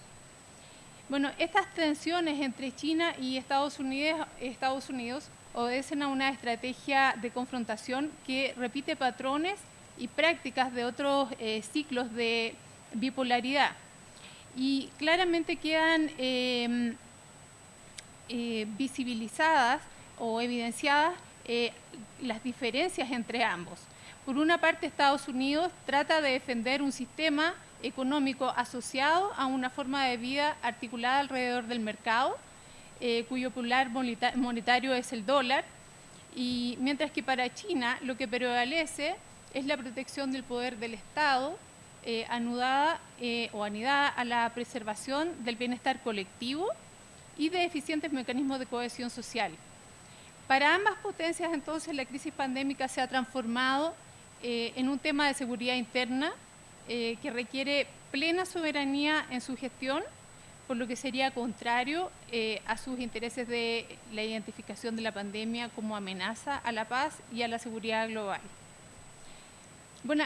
Bueno, estas tensiones entre China y Estados Unidos, Estados Unidos obedecen a una estrategia de confrontación que repite patrones y prácticas de otros eh, ciclos de bipolaridad. Y claramente quedan em, eh, visibilizadas o evidenciadas eh, las diferencias entre ambos. Por una parte, Estados Unidos trata de defender un sistema económico asociado a una forma de vida articulada alrededor del mercado, eh, cuyo pilar monetario es el dólar, y mientras que para China lo que prevalece es la protección del poder del Estado, eh, anudada o anidada a la preservación del bienestar colectivo y de eficientes mecanismos de cohesión social. Para ambas potencias, entonces, la crisis pandémica se ha transformado en un tema de seguridad interna que requiere plena soberanía en su gestión por lo que sería contrario eh, a sus intereses de la identificación de la pandemia como amenaza a la paz y a la seguridad global. Bueno,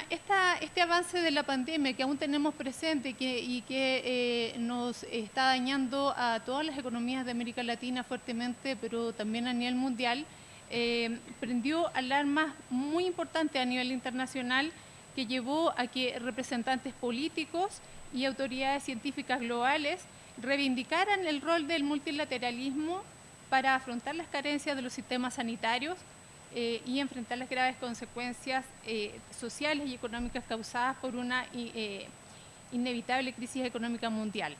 este avance de la pandemia que aún tenemos presente y que eh, nos está dañando a todas las economías de América Latina fuertemente, pero también a nivel mundial, eh, prendió alarmas muy importantes a nivel internacional que llevó a que representantes políticos y autoridades científicas globales reivindicaran el rol del multilateralismo para afrontar las carencias de los sistemas sanitarios eh, y enfrentar las graves consecuencias eh, sociales y económicas causadas por una eh, inevitable crisis económica mundial.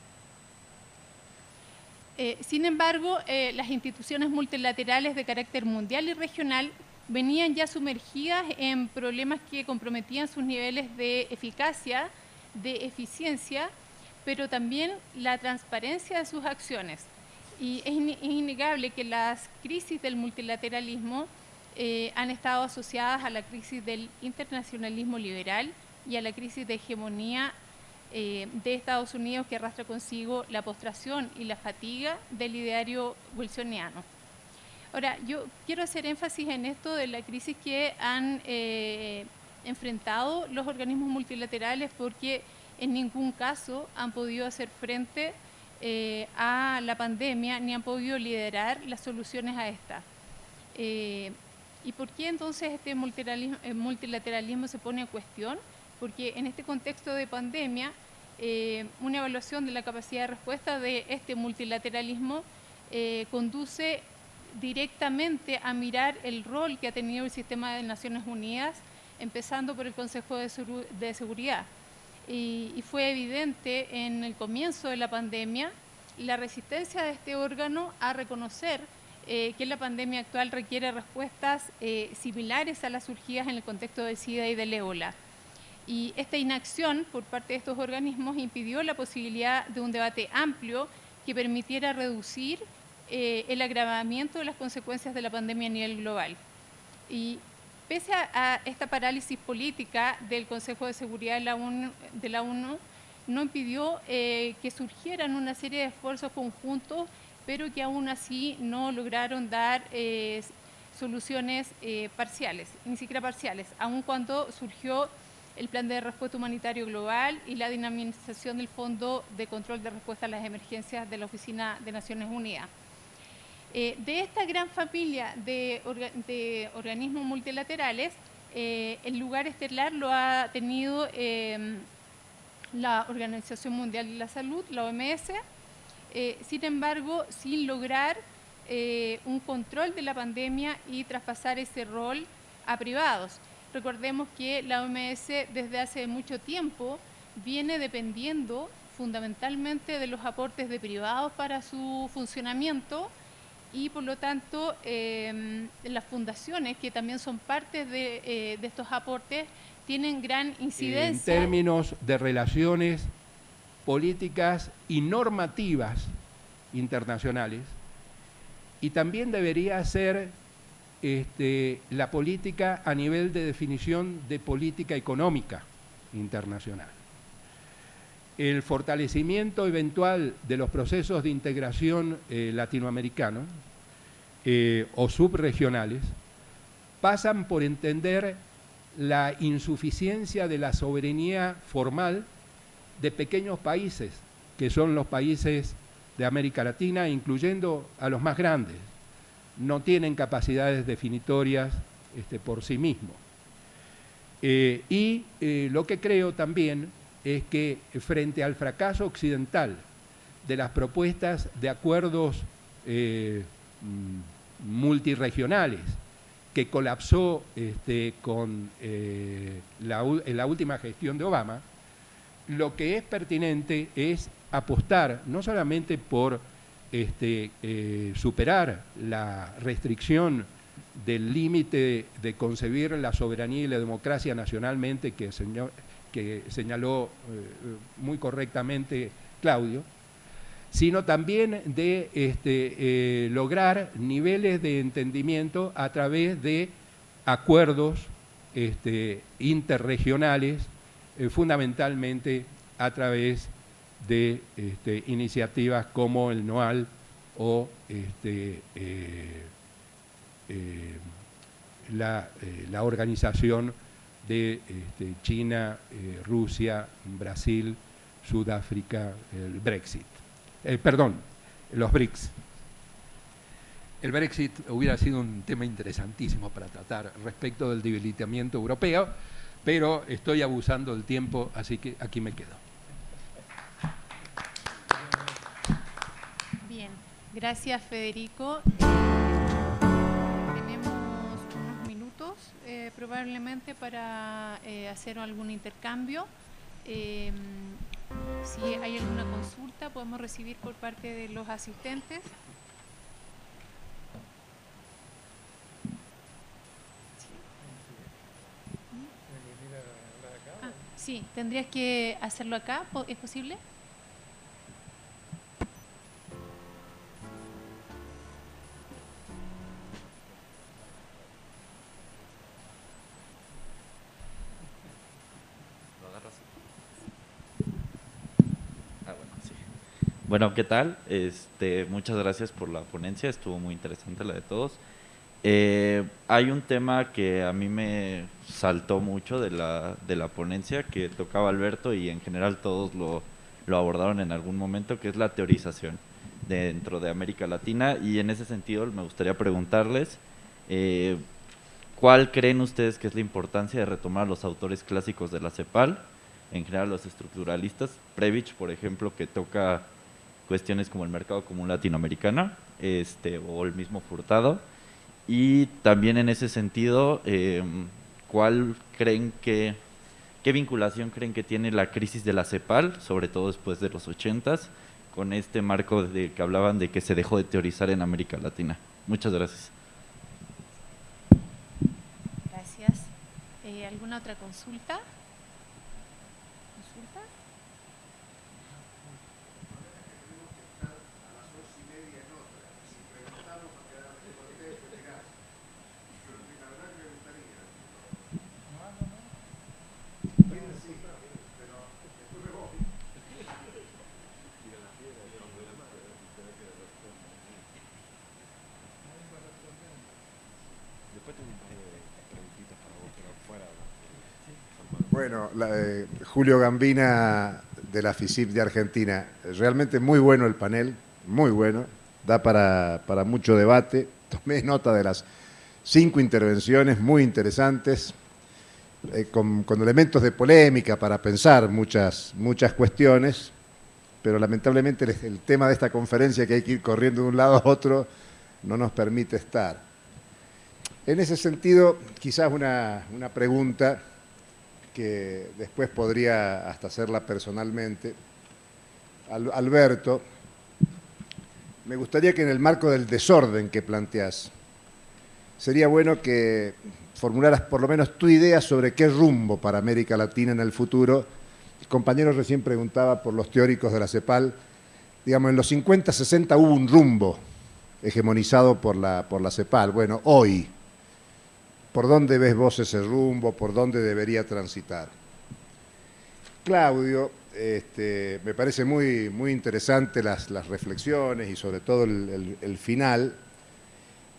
sin embargo, las instituciones multilaterales de carácter mundial y regional venían ya sumergidas en problemas que comprometían sus niveles de eficacia, de eficiencia pero también la transparencia de sus acciones. Y es, innegable que las crisis del multilateralismo eh, han estado asociadas a la crisis del internacionalismo liberal y a la crisis de hegemonía eh, de Estados Unidos que arrastra consigo la postración y la fatiga del ideario wilsoniano. Ahora, yo quiero hacer énfasis en esto de la crisis que han eh, enfrentado los organismos multilaterales porque en ningún caso han podido hacer frente eh, a la pandemia ni han podido liderar las soluciones a esta. Eh, ¿Y por qué entonces este multilateralismo, eh, multilateralismo, se pone en cuestión? Porque en este contexto de pandemia, una evaluación de la capacidad de respuesta de este multilateralismo conduce directamente a mirar el rol que ha tenido el sistema de Naciones Unidas, empezando por el Consejo de Seguridad y, fue evidente en el comienzo de la pandemia la resistencia de este órgano a reconocer eh, que la pandemia actual requiere respuestas eh, similares a las surgidas en el contexto del SIDA y del ébola. Y esta inacción por parte de estos organismos impidió la posibilidad de un debate amplio que permitiera reducir eh, el agravamiento de las consecuencias de la pandemia a nivel global. Y Pese a, esta parálisis política del Consejo de Seguridad de la ONU, no impidió que surgieran una serie de esfuerzos conjuntos, pero que aún así no lograron dar eh, soluciones eh, parciales, ni siquiera parciales, aun cuando surgió el Plan de Respuesta Humanitario Global y la dinamización del Fondo de Control de Respuesta a las Emergencias de la Oficina de Naciones Unidas. Eh, de esta gran familia de, organismos multilaterales, el lugar estelar lo ha tenido em, la Organización Mundial de la Salud, la OMS, eh, sin embargo, sin lograr un control de la pandemia y traspasar ese rol a privados. Recordemos que la OMS desde hace mucho tiempo viene dependiendo fundamentalmente de los aportes de privados para su funcionamiento, y por lo tanto em, las fundaciones, que también son parte eh, de, estos aportes, tienen gran incidencia. En términos de relaciones políticas y normativas internacionales, y también debería ser este, la política a nivel de definición de política económica internacional. El fortalecimiento eventual de los procesos de integración eh, latinoamericano eh, o subregionales pasan por entender la insuficiencia de la soberanía formal de pequeños países, que son los países de América Latina, incluyendo a los más grandes, no tienen capacidades definitorias este, por sí mismos. Eh, y eh, lo que creo también es que frente al fracaso occidental de las propuestas de acuerdos eh, mm, multiregionales que colapsó este, con la, la última gestión de Obama, lo que es pertinente es apostar no solamente por este, eh, superar la restricción del límite de concebir la soberanía y la democracia nacionalmente que, señaló eh, muy correctamente Claudio, sino también de este, eh, lograr niveles de entendimiento a través de acuerdos este, interregionales, fundamentalmente a través de este, iniciativas como el NOAL o este, eh, eh, la, eh, la, organización de este, China, Rusia, Brasil, Sudáfrica, el Brexit. perdón, los BRICS. El Brexit hubiera sido un tema interesantísimo para tratar respecto del debilitamiento europeo, pero estoy abusando del tiempo, así que aquí me quedo. Gracias, Federico. tenemos unos minutos eh, probablemente para eh, hacer algún intercambio. Em, si hay alguna consulta, podemos recibir por parte de los asistentes. Ah, sí, tendrías que hacerlo acá, ¿es posible? Bueno, ¿qué tal? Este, muchas gracias por la ponencia, estuvo muy interesante la de todos. Eh, hay un tema que a mí me saltó mucho de la, de la ponencia que tocaba Alberto y en general todos lo, lo abordaron en algún momento, que es la teorización dentro de América Latina. Y en ese sentido me gustaría preguntarles, eh, ¿cuál creen ustedes que es la importancia de retomar los autores clásicos de la CEPAL? En general los estructuralistas, Previch, por ejemplo, que toca cuestiones como el mercado común latinoamericano este, o el mismo Furtado. Y también en ese sentido, em, ¿cuál creen que, qué vinculación creen que tiene la crisis de la CEPAL, sobre todo después de los 80 con este marco de que hablaban de que se dejó de teorizar en América Latina? Muchas gracias. Gracias. Eh, ¿Alguna otra consulta? Bueno, Julio Gambina de la FISIP de Argentina. Realmente muy bueno el panel, muy bueno. Da para, mucho debate. Tomé nota de las cinco intervenciones muy interesantes, eh, con, elementos de polémica para pensar muchas, muchas cuestiones, pero lamentablemente el, tema de esta conferencia que hay que ir corriendo de un lado a otro no nos permite estar. En ese sentido, quizás una, una pregunta que después podría hasta hacerla personalmente. Alberto, me gustaría que en el marco del desorden que planteas, sería bueno que formularas por lo menos tu idea sobre qué rumbo para América Latina en el futuro. El compañero recién preguntaba por los teóricos de la CEPAL. Digamos, en los 50, 60 hubo un rumbo hegemonizado por la, por la CEPAL. Bueno, hoy, ¿Por dónde ves vos ese rumbo? ¿Por dónde debería transitar? Claudio, este, me parece muy, muy interesante las, reflexiones y sobre todo el, final,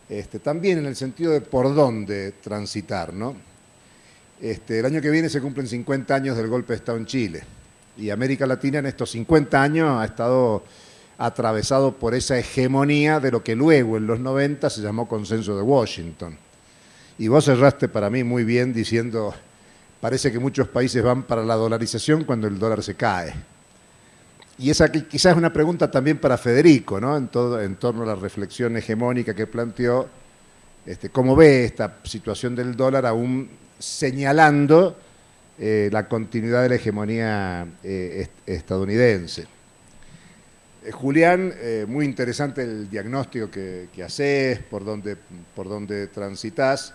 este, también en el sentido de por dónde transitar. ¿no? Este, el año que viene se cumplen 50 años del golpe de Estado en Chile y América Latina en estos 50 años ha estado atravesado por esa hegemonía de lo que luego en los 90 se llamó consenso de Washington. Y vos cerraste para mí muy bien diciendo, parece que muchos países van para la dolarización cuando el dólar se cae. Y esa quizás es una pregunta también para Federico, ¿no? en, todo, en torno a la reflexión hegemónica que planteó, este, cómo ve esta situación del dólar aún señalando eh, la continuidad de la hegemonía eh, estadounidense. Eh, Julián, muy interesante el diagnóstico que, que haces, por dónde, por dónde transitas,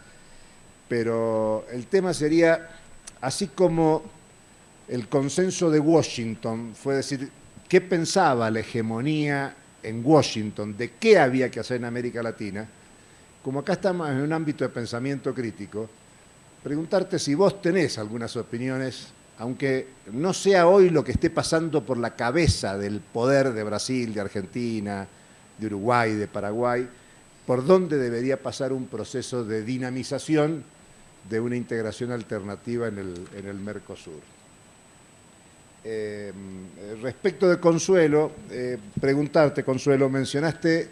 pero el tema sería, así como el consenso de Washington fue decir, ¿qué pensaba la hegemonía en Washington de qué había que hacer en América Latina? Como acá estamos en un ámbito de pensamiento crítico, preguntarte si vos tenés algunas opiniones, aunque no sea hoy lo que esté pasando por la cabeza del poder de Brasil, de Argentina, de Uruguay, de Paraguay, por dónde debería pasar un proceso de dinamización de una integración alternativa en el, Mercosur. Eh, respecto de Consuelo, eh, preguntarte, Consuelo, mencionaste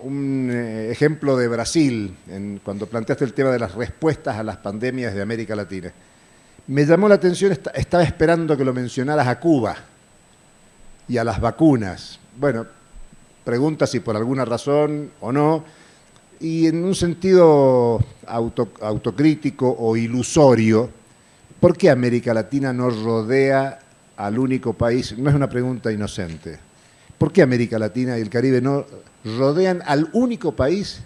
un eh, ejemplo de Brasil, cuando planteaste el tema de las respuestas a las pandemias de América Latina. Me llamó la atención, estaba esperando que lo mencionaras a Cuba y a las vacunas. Bueno, pregunta si por alguna razón o no, y en un sentido autocrítico o ilusorio, ¿por qué América Latina no rodea al único país? No es una pregunta inocente. ¿Por qué América Latina y el Caribe no rodean al único país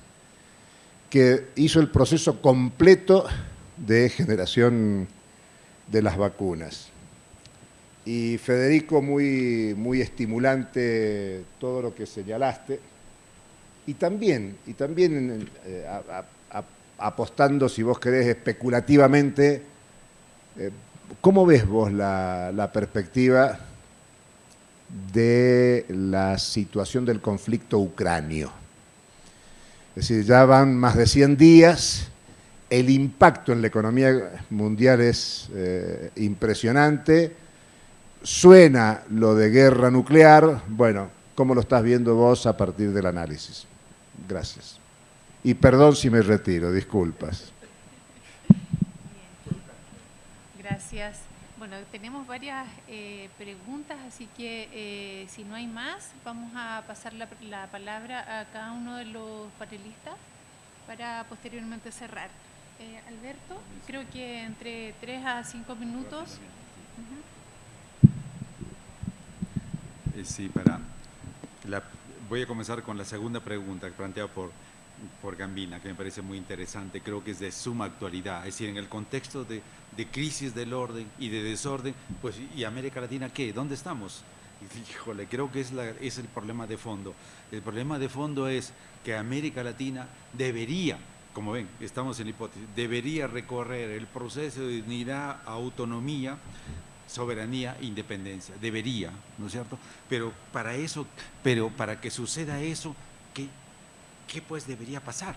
que hizo el proceso completo de generación de las vacunas. Y Federico, muy, muy estimulante todo lo que señalaste. Y también, y también eh, apostando, si vos querés, especulativamente, eh, ¿cómo ves vos la, perspectiva de la situación del conflicto ucranio. Es decir, ya van más de 100 días, el impacto en la economía mundial es eh, impresionante, suena lo de guerra nuclear, bueno, ¿cómo lo estás viendo vos a partir del análisis? Gracias. Y perdón si me retiro, disculpas. Gracias. Bueno, tenemos varias eh, preguntas, así que eh, si no hay más, vamos a pasar la, palabra a cada uno de los panelistas para posteriormente cerrar. Eh, Alberto, creo que entre tres a cinco minutos. Sí, para voy a comenzar con la segunda pregunta planteada por por Gambina, que me parece muy interesante, creo que es de suma actualidad, es decir, en el contexto de, crisis del orden y de desorden, pues ¿y América Latina qué? ¿Dónde estamos? Híjole, creo que es, la, es el problema de fondo. El problema de fondo es que América Latina debería, como ven, estamos en hipótesis, debería recorrer el proceso de unidad, autonomía, soberanía, independencia. Debería, ¿no es cierto? Pero para eso, pero para que suceda eso, ¿qué, qué pues debería pasar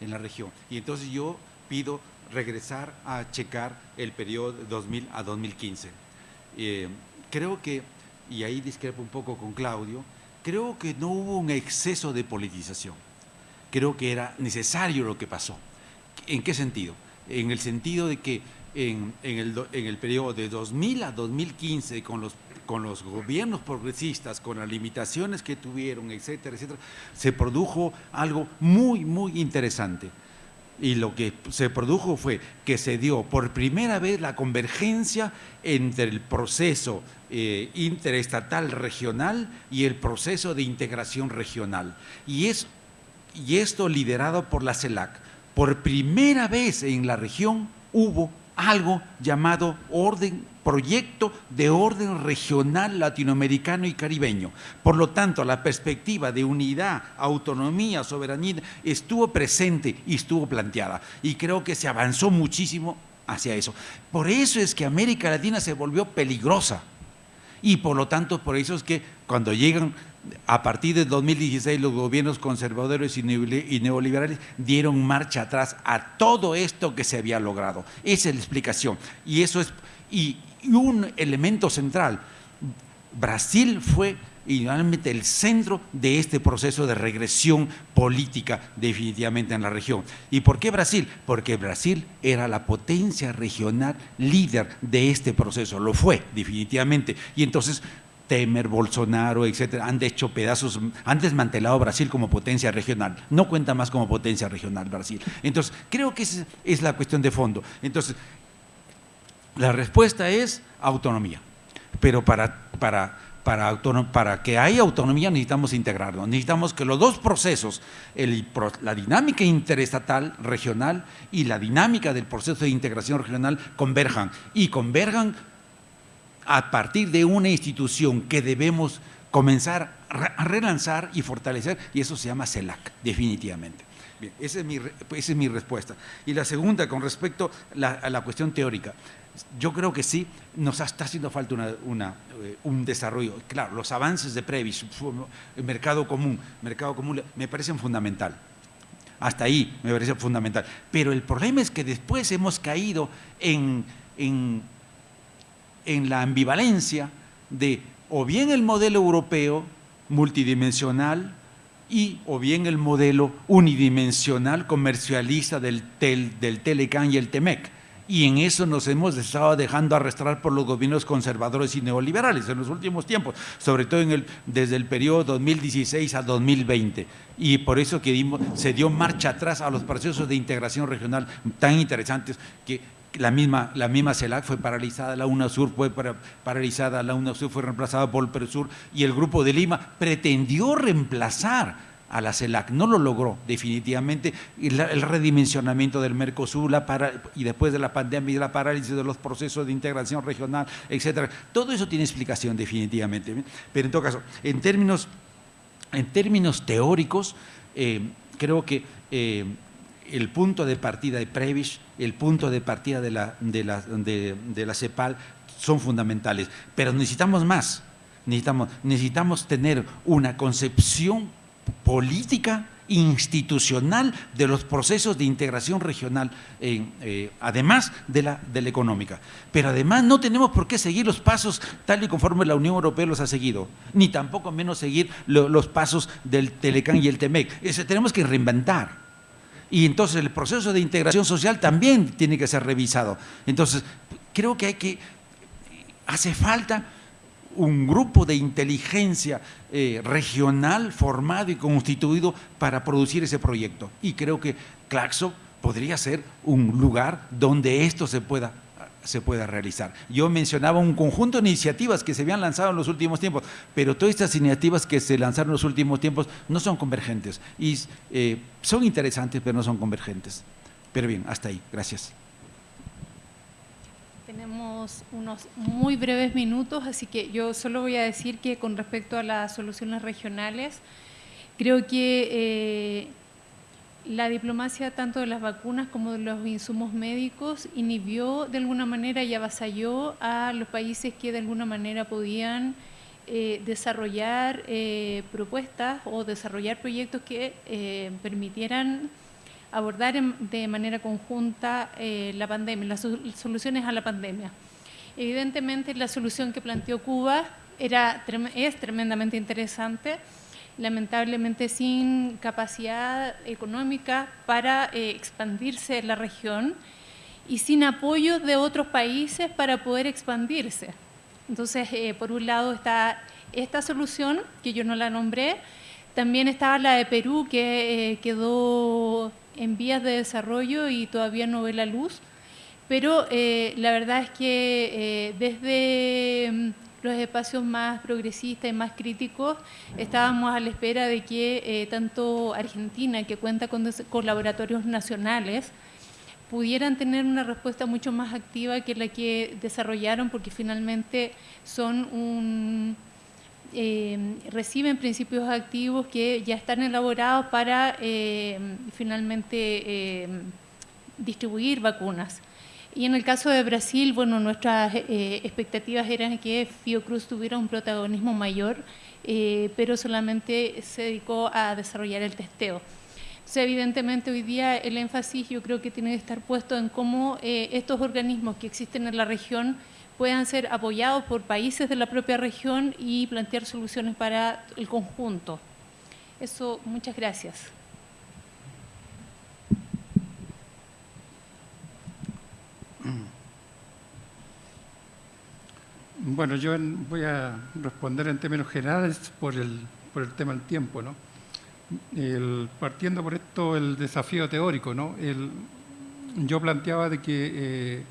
en la región. Y entonces yo pido regresar a checar el periodo 2000 a 2015. Eh, creo que, y ahí discrepo un poco con Claudio, creo que no hubo un exceso de politización. Creo que era necesario lo que pasó. ¿En qué sentido? En el sentido de que en, el, en el periodo de 2000 a 2015, con los con los gobiernos progresistas, con las limitaciones que tuvieron, etcétera, etcétera, se produjo algo muy, muy interesante. Y lo que se produjo fue que se dio por primera vez la convergencia entre el proceso eh, interestatal regional y el proceso de integración regional. Y, es, y esto liderado por la CELAC. Por primera vez en la región hubo algo llamado orden proyecto de orden regional latinoamericano y caribeño. Por lo tanto, la perspectiva de unidad, autonomía, soberanía estuvo presente y estuvo planteada. Y creo que se avanzó muchísimo hacia eso. Por eso es que América Latina se volvió peligrosa. Y por lo tanto, por eso es que cuando llegan a partir de 2016 los gobiernos conservadores y neoliberales dieron marcha atrás a todo esto que se había logrado. Esa es la explicación. Y eso es y, un elemento central. Brasil fue realmente el centro de este proceso de regresión política definitivamente en la región. ¿Y por qué Brasil? Porque Brasil era la potencia regional líder de este proceso, lo fue definitivamente. Y entonces Temer, Bolsonaro, etcétera, han hecho pedazos, han desmantelado Brasil como potencia regional. No cuenta más como potencia regional Brasil. Entonces, creo que esa es la cuestión de fondo. Entonces, la respuesta es autonomía. Pero para, para, para, que haya autonomía necesitamos integrarlo. Necesitamos que los dos procesos, la dinámica interestatal regional y la dinámica del proceso de integración regional converjan. Y converjan a partir de una institución que debemos comenzar a relanzar y fortalecer, y eso se llama CELAC, definitivamente. Esa es mi, esa es mi respuesta. Y la segunda, con respecto a la cuestión teórica, yo creo que sí, nos está haciendo falta una, eh, un desarrollo. Claro, los avances de Previs, el mercado común, mercado común, me parecen fundamental. Hasta ahí me parece fundamental. Pero el problema es que después hemos caído en en la ambivalencia de o bien el modelo europeo multidimensional y o bien el modelo unidimensional comercialista del, tel, del Telecan y el Temec. Y en eso nos hemos estado dejando arrastrar por los gobiernos conservadores y neoliberales en los últimos tiempos, sobre todo en el, desde el periodo 2016 a 2020. Y por eso que se dio marcha atrás a los procesos de integración regional tan interesantes que la misma, la misma CELAC fue paralizada, la UNASUR fue paralizada, la UNASUR fue reemplazada por el PRESUR y el Grupo de Lima pretendió reemplazar a la CELAC, no lo logró definitivamente, el, redimensionamiento del Mercosur la y después de la pandemia y la parálisis de los procesos de integración regional, etcétera, todo eso tiene explicación definitivamente, pero en todo caso, en términos, en términos teóricos, eh, creo que eh, el punto de partida de Prevish, el punto de partida de la, de la, de, la CEPAL son fundamentales, pero necesitamos más, necesitamos, necesitamos tener una concepción política institucional de los procesos de integración regional, eh, además de la, de la económica. Pero además no tenemos por qué seguir los pasos tal y conforme la Unión Europea los ha seguido, ni tampoco menos seguir los pasos del Telecán y el Temec. tenemos que reinventar. Y entonces el proceso de integración social también tiene que ser revisado. Entonces, creo que hay que, hace falta un grupo de inteligencia eh, regional formado y constituido para producir ese proyecto. Y creo que Claxo podría ser un lugar donde esto se pueda se pueda realizar. Yo mencionaba un conjunto de iniciativas que se habían lanzado en los últimos tiempos, pero todas estas iniciativas que se lanzaron en los últimos tiempos no son convergentes y eh, son interesantes, pero no son convergentes. Pero bien, hasta ahí. Gracias. Tenemos unos muy breves minutos, así que yo solo voy a decir que con respecto a las soluciones regionales, creo que eh, la diplomacia tanto de las vacunas como de los insumos médicos inhibió de alguna manera y avasalló a los países que de alguna manera podían eh, desarrollar eh, propuestas o desarrollar proyectos que eh, permitieran abordar de manera conjunta la pandemia, las soluciones a la pandemia. Evidentemente la solución que planteó Cuba era, es tremendamente interesante, lamentablemente sin capacidad económica para eh, expandirse en la región y sin apoyo de otros países para poder expandirse. Entonces, eh, por un lado está esta solución, que yo no la nombré, también estaba la de Perú, que eh, quedó en vías de desarrollo y todavía no ve la luz, pero la verdad es que desde mm, los espacios más progresistas y más críticos, estábamos a la espera de que eh, tanto Argentina, que cuenta con, laboratorios nacionales, pudieran tener una respuesta mucho más activa que la que desarrollaron, porque finalmente son un, eh, reciben principios activos que ya están elaborados para eh, finalmente distribuir vacunas. Y en el caso de Brasil, bueno, nuestras eh, expectativas eran que Fiocruz tuviera un protagonismo mayor, eh, pero solamente se dedicó a desarrollar el testeo. Entonces, evidentemente, hoy día el énfasis yo creo que tiene que estar puesto en cómo eh, estos organismos que existen en la región puedan ser apoyados por países de la propia región y plantear soluciones para el conjunto. Eso, muchas gracias. Bueno, yo voy a responder en términos generales por el, por el tema del tiempo, ¿no? partiendo por esto, el desafío teórico, ¿no? yo planteaba de que eh,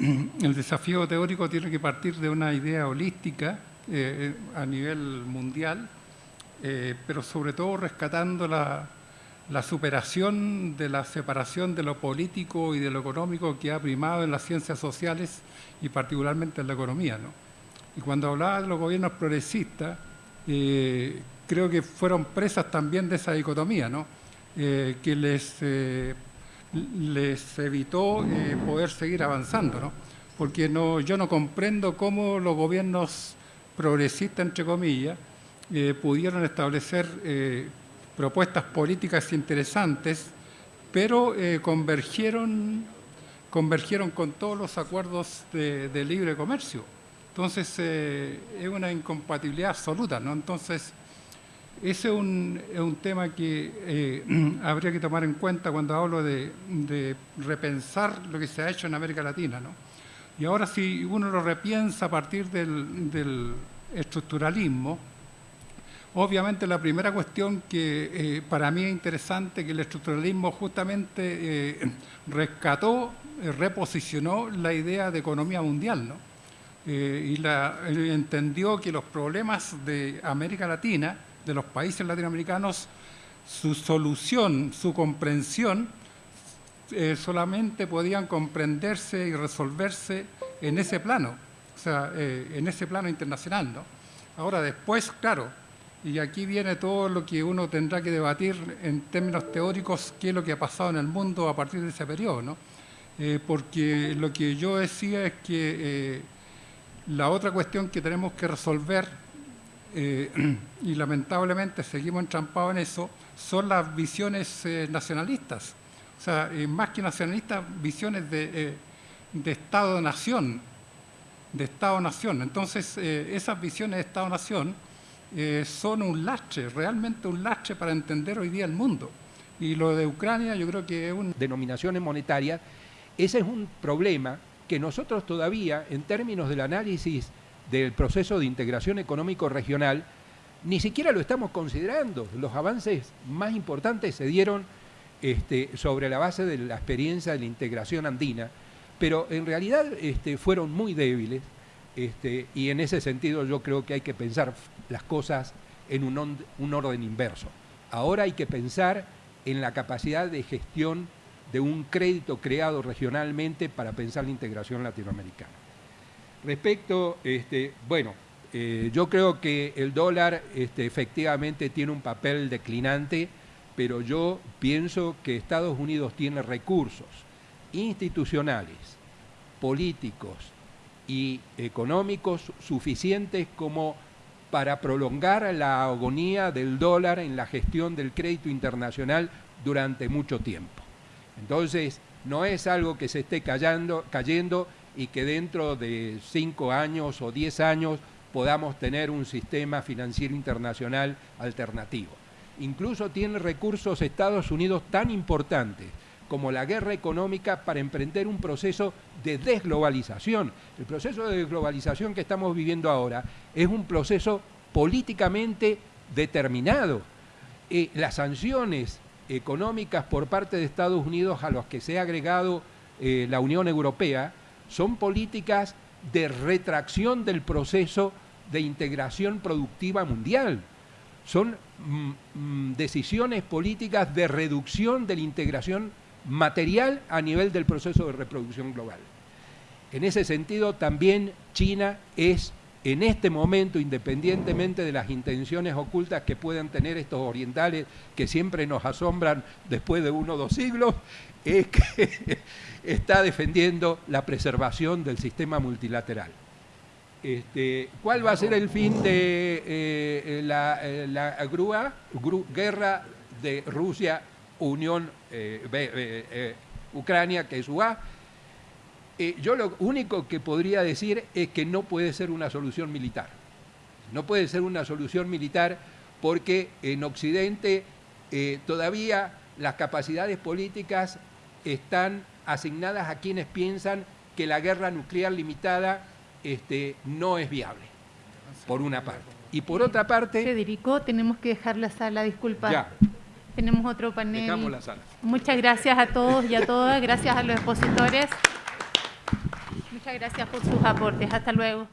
el desafío teórico tiene que partir de una idea holística eh, a nivel mundial, eh, pero sobre todo rescatando la, la superación de la separación de lo político y de lo económico que ha primado en las ciencias sociales y particularmente en la economía. ¿no? Y cuando hablaba de los gobiernos progresistas, eh, creo que fueron presas también de esa dicotomía, ¿no? Eh, que les, eh, les evitó poder seguir avanzando. ¿no? Porque no, yo no comprendo cómo los gobiernos progresistas, entre comillas, pudieron establecer propuestas políticas interesantes, pero eh, convergieron, convergieron con todos los acuerdos de, libre comercio. Entonces, eh, es una incompatibilidad absoluta, ¿no? Entonces, ese es un, es un tema que eh, habría que tomar en cuenta cuando hablo de, de, repensar lo que se ha hecho en América Latina, ¿no? Y ahora si uno lo repiensa a partir del, del estructuralismo, Obviamente la primera cuestión que eh, para mí es interesante, que el estructuralismo justamente eh, rescató, eh, reposicionó la idea de economía mundial, ¿no? y la, entendió que los problemas de América Latina, de los países latinoamericanos, su solución, su comprensión, solamente podían comprenderse y resolverse en ese plano, o sea, en ese plano internacional, ¿no? Ahora después, claro, y aquí viene todo lo que uno tendrá que debatir en términos teóricos, qué es lo que ha pasado en el mundo a partir de ese periodo. ¿no? Eh, porque lo que yo decía es que eh, la otra cuestión que tenemos que resolver, eh, y lamentablemente seguimos entrampados en eso, son las visiones nacionalistas. O sea, más que nacionalistas, visiones de, de Estado-nación. De Estado-nación. Entonces, esas visiones de Estado-nación eh, son un lastre, realmente un lastre para entender hoy día el mundo. Y lo de Ucrania yo creo que es un... Denominaciones monetarias, ese es un problema que nosotros todavía, en términos del análisis del proceso de integración económico regional, ni siquiera lo estamos considerando. Los avances más importantes se dieron este, sobre la base de la experiencia de la integración andina, pero en realidad este, fueron muy débiles este, y en ese sentido yo creo que hay que pensar las cosas en un, orden inverso. Ahora hay que pensar en la capacidad de gestión de un crédito creado regionalmente para pensar la integración latinoamericana. Respecto, este, bueno, eh, yo creo que el dólar este, efectivamente tiene un papel declinante, pero yo pienso que Estados Unidos tiene recursos institucionales, políticos y económicos suficientes como para prolongar la agonía del dólar en la gestión del crédito internacional durante mucho tiempo. Entonces, no es algo que se esté cayendo, y que dentro de cinco años o diez años podamos tener un sistema financiero internacional alternativo. Incluso tiene recursos Estados Unidos tan importantes como la guerra económica para emprender un proceso de desglobalización. El proceso de desglobalización que estamos viviendo ahora es un proceso políticamente determinado. Eh, las sanciones económicas por parte de Estados Unidos a los que se ha agregado eh, la Unión Europea son políticas de retracción del proceso de integración productiva mundial. Son mm, mm, decisiones políticas de reducción de la integración material a nivel del proceso de reproducción global. En ese sentido, también China es, en este momento, independientemente de las intenciones ocultas que puedan tener estos orientales que siempre nos asombran después de uno o dos siglos, es que está defendiendo la preservación del sistema multilateral. Este, ¿Cuál va a ser el fin de eh, la, grúa, guerra de Rusia Unión eh, eh, eh, Ucrania, que es UA, yo lo único que podría decir es que no puede ser una solución militar. No puede ser una solución militar porque en Occidente todavía las capacidades políticas están asignadas a quienes piensan que la guerra nuclear limitada este, no es viable, por una parte. Y por otra parte... Federico, tenemos que dejar la sala, disculpa. Ya. Tenemos otro panel. Dejamos la sala. Muchas gracias a todos y a todas, gracias a los expositores. Muchas gracias por sus aportes. Hasta luego.